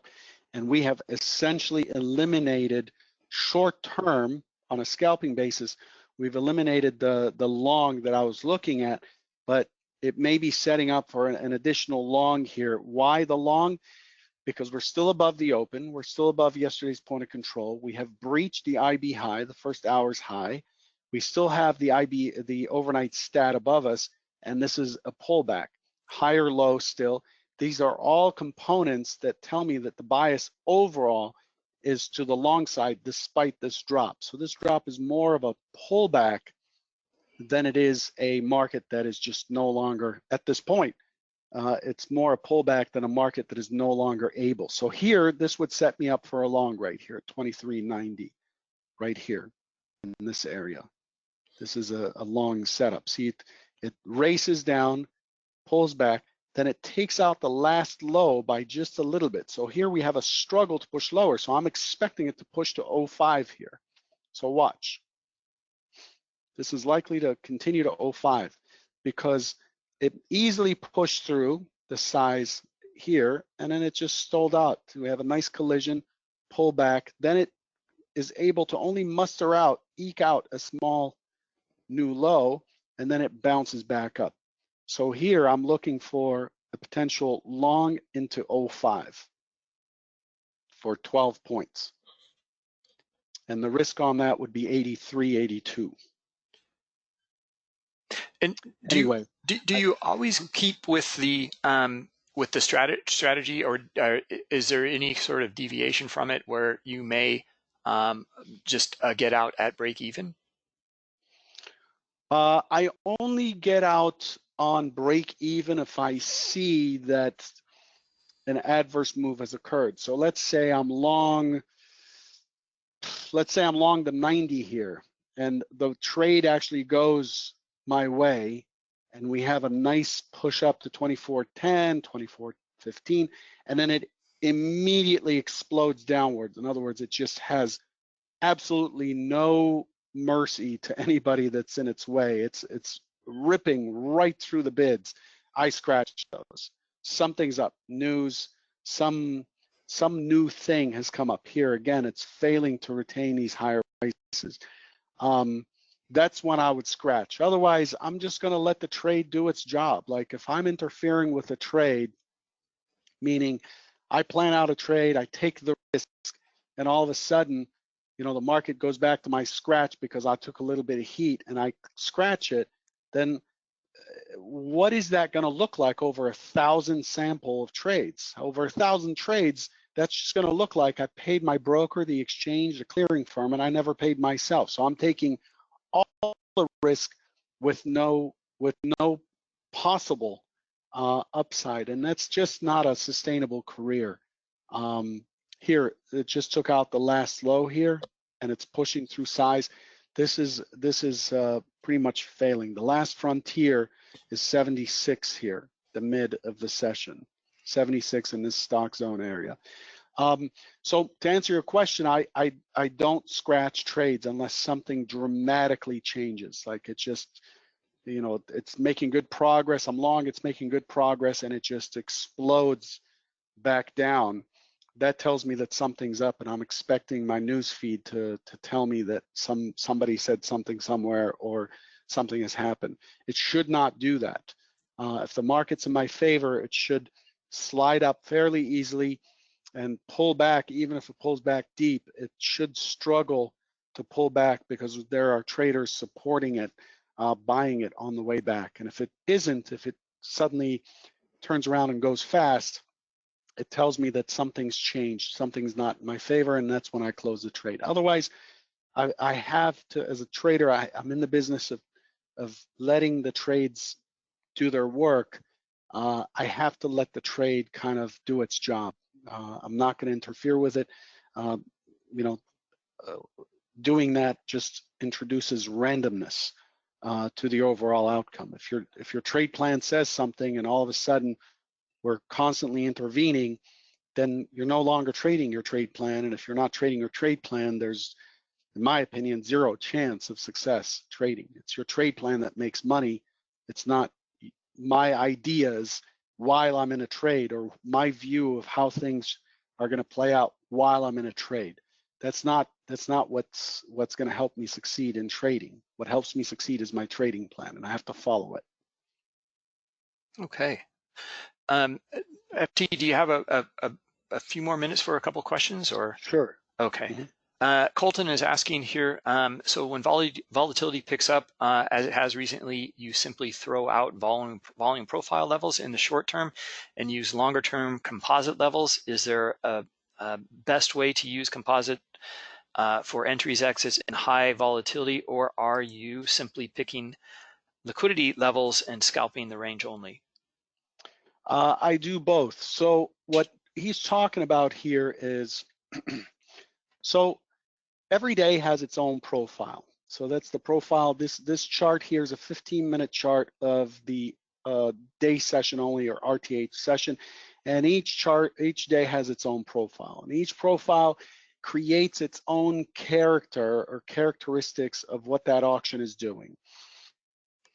and we have essentially eliminated short term on a scalping basis. We've eliminated the, the long that I was looking at, but it may be setting up for an, an additional long here. Why the long? Because we're still above the open. We're still above yesterday's point of control. We have breached the IB high, the first hour's high. We still have the IB, the overnight stat above us, and this is a pullback. Higher low still. These are all components that tell me that the bias overall is to the long side despite this drop. So this drop is more of a pullback than it is a market that is just no longer, at this point, uh, it's more a pullback than a market that is no longer able. So here, this would set me up for a long right here, 23.90, right here in this area. This is a, a long setup. See, it, it races down, pulls back, then it takes out the last low by just a little bit. So here we have a struggle to push lower. So I'm expecting it to push to 05 here. So watch. This is likely to continue to 05 because it easily pushed through the size here and then it just stalled out. We have a nice collision, pull back. Then it is able to only muster out, eke out a small new low, and then it bounces back up. So here I'm looking for a potential long into 05 for 12 points. And the risk on that would be 83, 82. And do anyway, you, do, do you always keep with the um, with the strat- strategy, or uh, is there any sort of deviation from it where you may um, just uh, get out at break even? Uh, I only get out on break even if I see that an adverse move has occurred. So let's say I'm long, let's say I'm long the 90 here and the trade actually goes my way and we have a nice push up to 2410, 2415, and then it immediately explodes downwards. In other words, it just has absolutely no mercy to *laughs* anybody that's in its way. It's it's ripping right through the bids. I scratch those. Something's up. News, some some new thing has come up here. Again, it's failing to retain these higher prices. Um, that's when I would scratch. Otherwise, I'm just going to let the trade do its job. Like if I'm interfering with a trade, meaning I plan out a trade, I take the risk, and all of a sudden, you know, the market goes back to my scratch because I took a little bit of heat and I scratch it, then uh, what is that going to look like over a thousand sample of trades? Over a thousand trades, that's just going to look like I paid my broker, the exchange, the clearing firm, and I never paid myself. So I'm taking all the risk with no with no possible uh, upside, and that's just not a sustainable career. Um, here, it just took out the last low here, and it's pushing through size. This is this is uh, pretty much failing. The last frontier is 76 here, the mid of the session, 76 in this stock zone area. Um, so to answer your question, I, I I don't scratch trades unless something dramatically changes. Like it just, you know, it's making good progress. I'm long, it's making good progress, and it just explodes back down. That tells me that something's up, and I'm expecting my news feed to to tell me that some somebody said something somewhere or something has happened. It should not do that. Uh, if the market's in my favor, it should slide up fairly easily and pull back, even if it pulls back deep, it should struggle to pull back because there are traders supporting it, uh, buying it on the way back. And if it isn't, if it suddenly turns around and goes fast, it tells me that something's changed, something's not in my favor, and that's when I close the trade. Otherwise, I, I have to, as a trader, I, I'm in the business of, of letting the trades do their work. Uh, I have to let the trade kind of do its job. Uh, I'm not going to interfere with it. Uh, you know, uh, doing that just introduces randomness uh, to the overall outcome. If your if your trade plan says something and all of a sudden we're constantly intervening, then you're no longer trading your trade plan. And if you're not trading your trade plan, there's, in my opinion, zero chance of success trading. It's your trade plan that makes money. It's not my ideas while I'm in a trade or my view of how things are going to play out while I'm in a trade. That's not that's not what's what's going to help me succeed in trading. What helps me succeed is my trading plan, and I have to follow it. Okay. Um, FT, do you have a, a, a few more minutes for a couple questions or? Sure. Okay. Mhm. Uh, Colton is asking here, um, so when vol volatility picks up, uh, as it has recently, you simply throw out volume, volume profile levels in the short term and use longer term composite levels. Is there a, a best way to use composite uh, for entries, exits in high volatility, or are you simply picking liquidity levels and scalping the range only? Uh, I do both. So what he's talking about here is, *clears throat* so every day has its own profile. So that's the profile. This this chart here is a 15 minute chart of the uh, day session only or RTH session. And each chart, each day has its own profile. And each profile creates its own character or characteristics of what that auction is doing.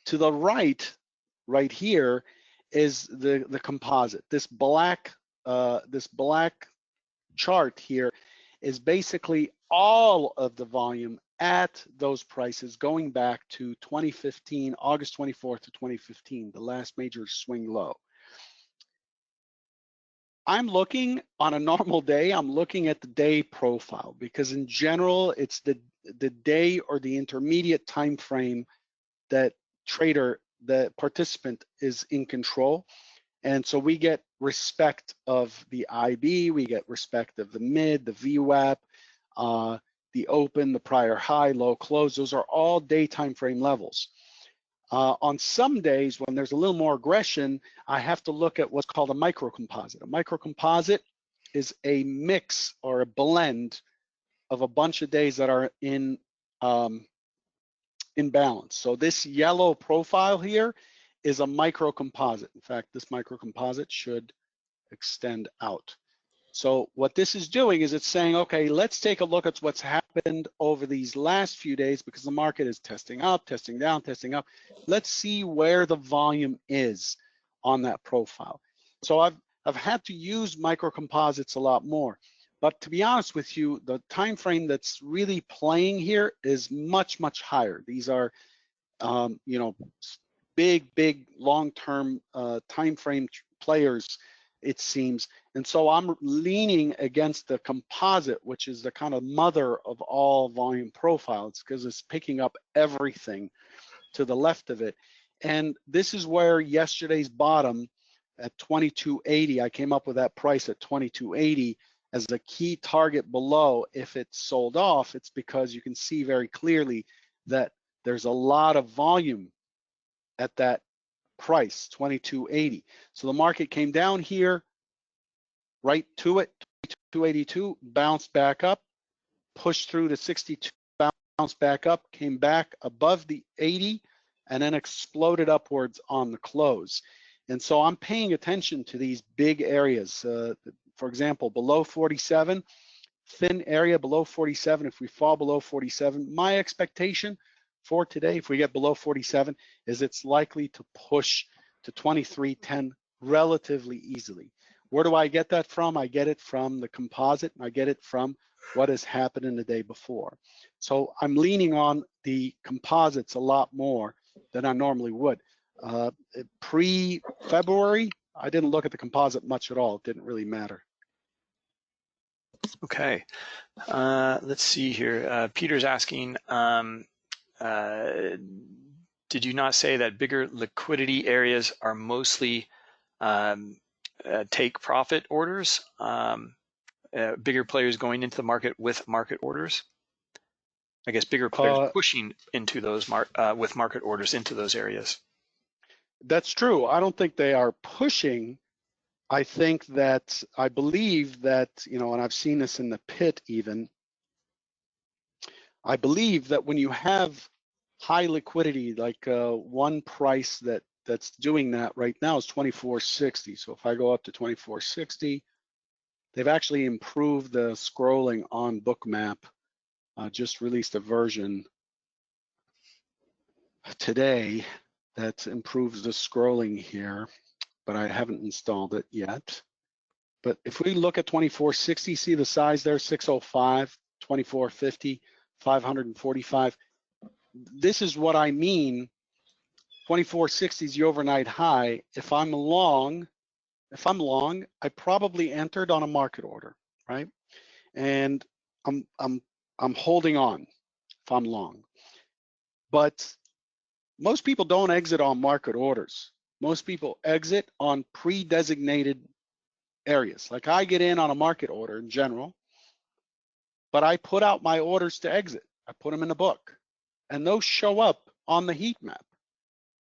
To the right, right here, is the, the composite. This black, uh, this black chart here is basically all of the volume at those prices going back to 2015, August 24th to 2015, the last major swing low. I'm looking on a normal day, I'm looking at the day profile because in general, it's the, the day or the intermediate time frame that trader, the participant is in control. And so we get respect of the IB, we get respect of the mid, the VWAP, uh, the open, the prior high, low close. Those are all day time frame levels. Uh, on some days when there's a little more aggression, I have to look at what's called a microcomposite. A microcomposite is a mix or a blend of a bunch of days that are in um, in balance. So this yellow profile here is a microcomposite. In fact, this microcomposite should extend out. So what this is doing is it's saying, okay, let's take a look at what's happened over these last few days because the market is testing up, testing down, testing up. Let's see where the volume is on that profile. So I've, I've had to use microcomposites a lot more. But to be honest with you, the time frame that's really playing here is much, much higher. These are, um, you know, big, big long-term uh, time frame players it seems. And so I'm leaning against the composite, which is the kind of mother of all volume profiles because it's picking up everything to the left of it. And this is where yesterday's bottom at 2280, I came up with that price at 2280 as a key target below. If it's sold off, it's because you can see very clearly that there's a lot of volume at that price, 2280. So the market came down here, right to it, 282, bounced back up, pushed through to 62, bounced back up, came back above the 80, and then exploded upwards on the close. And so I'm paying attention to these big areas. Uh, for example, below 47, thin area below 47, if we fall below 47, my expectation for today, if we get below 47, is it's likely to push to 23.10 relatively easily. Where do I get that from? I get it from the composite. and I get it from what has happened in the day before. So I'm leaning on the composites a lot more than I normally would. Uh, Pre-February, I didn't look at the composite much at all. It didn't really matter. Okay, uh, let's see here. Uh, Peter's asking, um, uh, did you not say that bigger liquidity areas are mostly um, uh, take profit orders? Um, uh, bigger players going into the market with market orders? I guess bigger players Uh, pushing into those mar uh, with market orders into those areas. That's true. I don't think they are pushing. I think that I believe that, you know, and I've seen this in the pit even. I believe that when you have high liquidity, like uh, one price that that's doing that right now is 2460. So if I go up to 2460, they've actually improved the scrolling on Bookmap. Uh, just released a version today that improves the scrolling here, but I haven't installed it yet. But if we look at 2460, see the size there, 605, 2450, 545. This is what I mean. 2460 is the overnight high. If I'm long, if I'm long, I probably entered on a market order, right? And I'm I'm I'm holding on if I'm long. But most people don't exit on market orders. Most people exit on pre-designated areas. Like I get in on a market order in general, but I put out my orders to exit. I put them in the book and those show up on the heat map.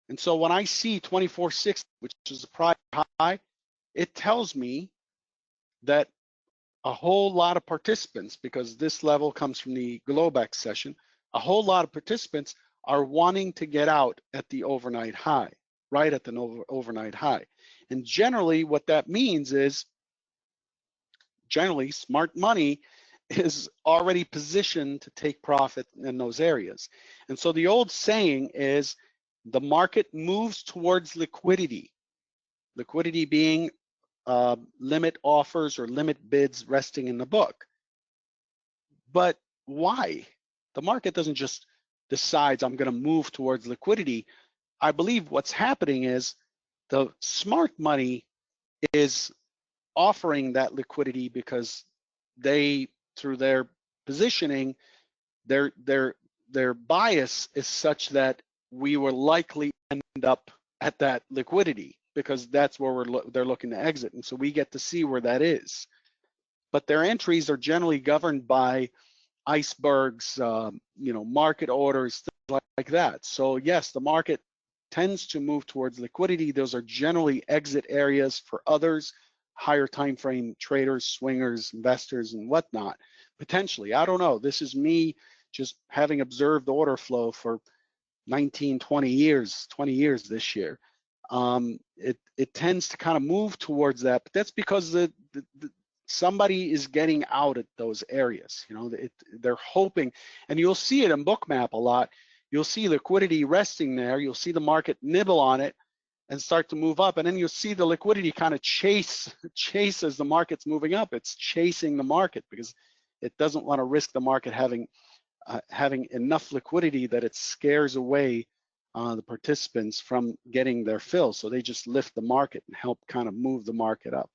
And so when I see 2460, which is a prior high, it tells me that a whole lot of participants, because this level comes from the Globex session, a whole lot of participants are wanting to get out at the overnight high, right at the over, overnight high. And generally what that means is, generally smart money *laughs* is already positioned to take profit in those areas. And so the old saying is the market moves towards liquidity, liquidity being uh, limit offers or limit bids resting in the book. But why? The market doesn't just decides I'm going to move towards liquidity. I believe what's happening is the smart money is offering that liquidity because they, through their positioning, their their their bias is such that we will likely end up at that liquidity because that's where we're lo they're looking to exit, and so we get to see where that is. But their entries are generally governed by icebergs, um, you know, market orders, things like, like that. So yes, the market tends to move towards liquidity. Those are generally exit areas for others, higher time frame traders, swingers, investors, and whatnot. Potentially, I don't know. This is me just having observed order flow for 19, 20 years, 20 years this year. Um, it it tends to kind of move towards that, but that's because the, the, the somebody is getting out at those areas. You know, it, they're hoping, and you'll see it in Bookmap a lot. You'll see liquidity resting there. You'll see the market nibble on it and start to move up, and then you'll see the liquidity kind of chase *laughs* chase as the market's moving up. It's chasing the market because it doesn't want to risk the market having uh, having enough liquidity that it scares away uh, the participants from getting their fill. So they just lift the market and help kind of move the market up.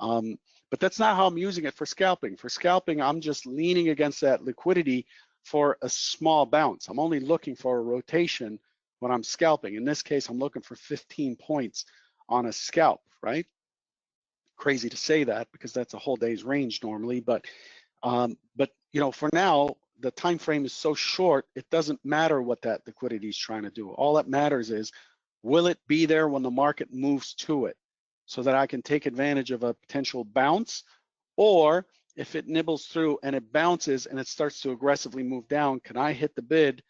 Um, but that's not how I'm using it for scalping. For scalping, I'm just leaning against that liquidity for a small bounce. I'm only looking for a rotation when I'm scalping. In this case, I'm looking for 15 points on a scalp, right? Crazy to say that because that's a whole day's range normally, but um, but you know, for now, the time frame is so short, it doesn't matter what that liquidity is trying to do. All that matters is, will it be there when the market moves to it? so that I can take advantage of a potential bounce, or if it nibbles through and it bounces and it starts to aggressively move down, can I hit the bid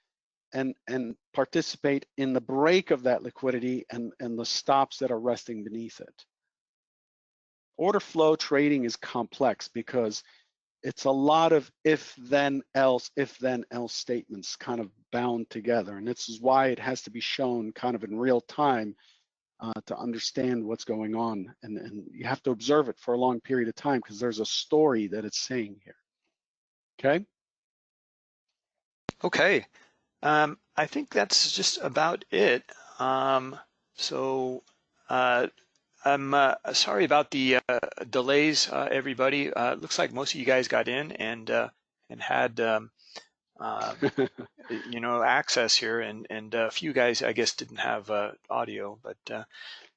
and and participate in the break of that liquidity and and the stops that are resting beneath it? order flow trading is complex because it's a lot of if then else, if then else statements kind of bound together. And this is why it has to be shown kind of in real time uh, to understand what's going on. And, and you have to observe it for a long period of time because there's a story that it's saying here. Okay. Okay. Um, I think that's just about it. Um, so uh, I'm uh, sorry about the uh, delays, uh, everybody. Uh, looks like most of you guys got in and and had um, um *laughs* you know access here, and and uh, a few guys I guess didn't have uh, audio, but.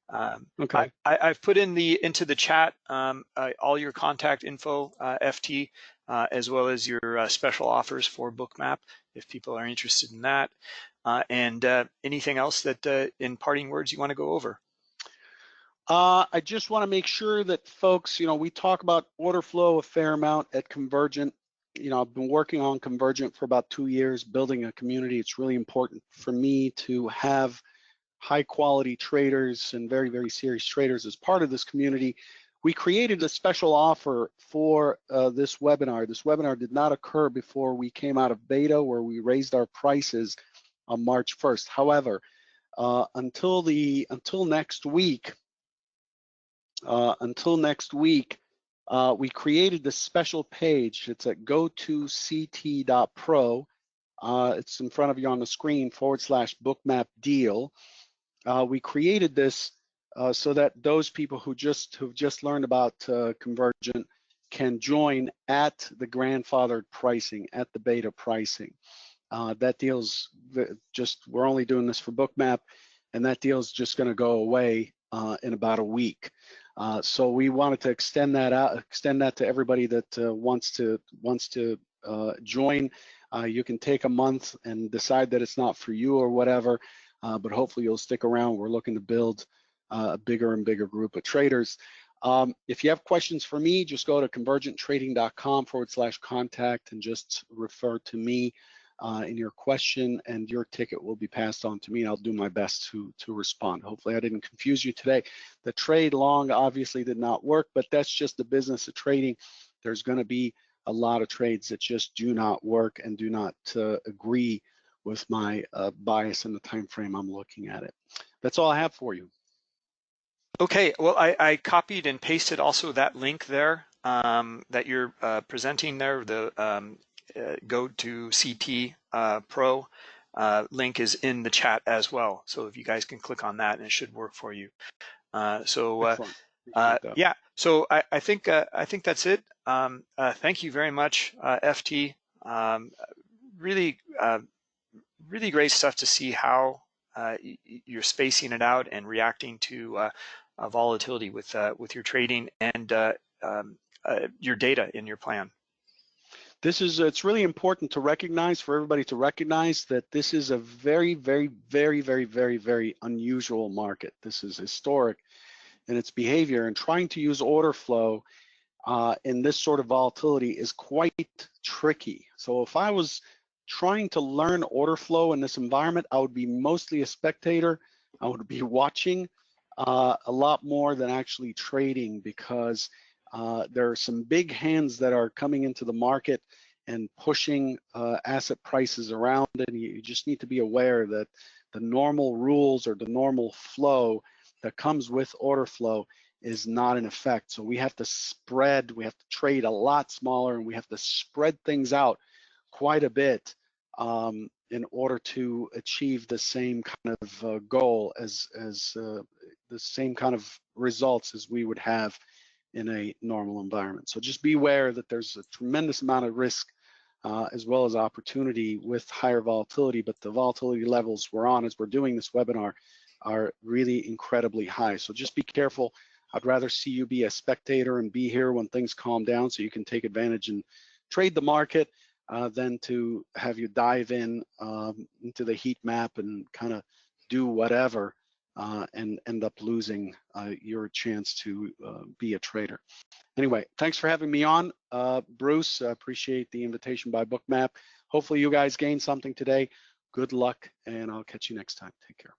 Um, okay. I, have put in the into the chat um, all your contact info, FT, as well as your special offers for Bookmap if people are interested in that. and anything else that in parting words you want to go over? Uh, I just want to make sure that folks, you know, we talk about order flow a fair amount at Convergent. You know, I've been working on Convergent for about two years, building a community. It's really important for me to have high quality traders and very, very serious traders as part of this community. We created a special offer for uh, this webinar. This webinar did not occur before we came out of beta where we raised our prices on March 1st. However, uh, until the until next week, uh, until next week, uh, we created this special page. It's at go2ct.pro. Uh, it's in front of you on the screen forward slash bookmap deal. Uh, we created this uh, so that those people who just who've just learned about uh, Convergent can join at the grandfathered pricing, at the beta pricing. that deal's just, we're only doing this for Bookmap, and that deal's just gonna go away in about a week. Uh, so we wanted to extend that out, extend that to everybody that uh, wants to wants to uh, join. Uh, you can take a month and decide that it's not for you or whatever, uh, but hopefully you'll stick around. We're looking to build a bigger and bigger group of traders. Um, if you have questions for me, just go to convergenttrading.com forward slash contact and just refer to me uh, in your question and your ticket will be passed on to me and I'll do my best to, to respond. Hopefully I didn't confuse you today. The trade long obviously did not work, but that's just the business of trading. There's gonna be a lot of trades that just do not work and do not uh, agree with my uh, bias in the time frame I'm looking at it. That's all I have for you. Okay, well, I, I copied and pasted also that link there um, that you're uh, presenting there, the um, uh, go to CT uh, Pro uh, link is in the chat as well. So if you guys can click on that and it should work for you. so yeah, so I, I think I think that's it. Um, thank you very much, FT. Um, really, really great stuff to see how uh, you're spacing it out and reacting to uh, uh, volatility with with your trading and um, your data in your plan this is it's really important to recognize for everybody to recognize that this is a very very very very very very unusual market. This is historic in its behavior and trying to use order flow uh, in this sort of volatility is quite tricky. So if i was trying to learn order flow in this environment i would be mostly a spectator. I would be *laughs* watching uh, a lot more than actually trading because uh, there are some big hands that are coming into the market and pushing uh, asset prices around and you, just need to be aware that the normal rules or the normal flow that comes with order flow is not in effect. So we have to spread, we have to trade a lot smaller and we have to spread things out quite a bit um, in order to achieve the same kind of uh, goal as, as uh, the same kind of results as we would have in a normal environment. So just beware that there's a tremendous amount of risk uh, as well as opportunity with higher volatility, but the volatility levels we're on as we're doing this webinar are really incredibly high. So just be careful. I'd rather see you be a spectator and be here when things calm down so you can take advantage and trade the market uh, than to have you dive in um, into the heat map and kind of do whatever uh, and end up losing uh, your chance to uh, be a trader. Anyway, thanks for having me on. Uh, Bruce, I appreciate the invitation by Bookmap. Hopefully you guys gained something today. Good luck, and I'll catch you next time. Take care.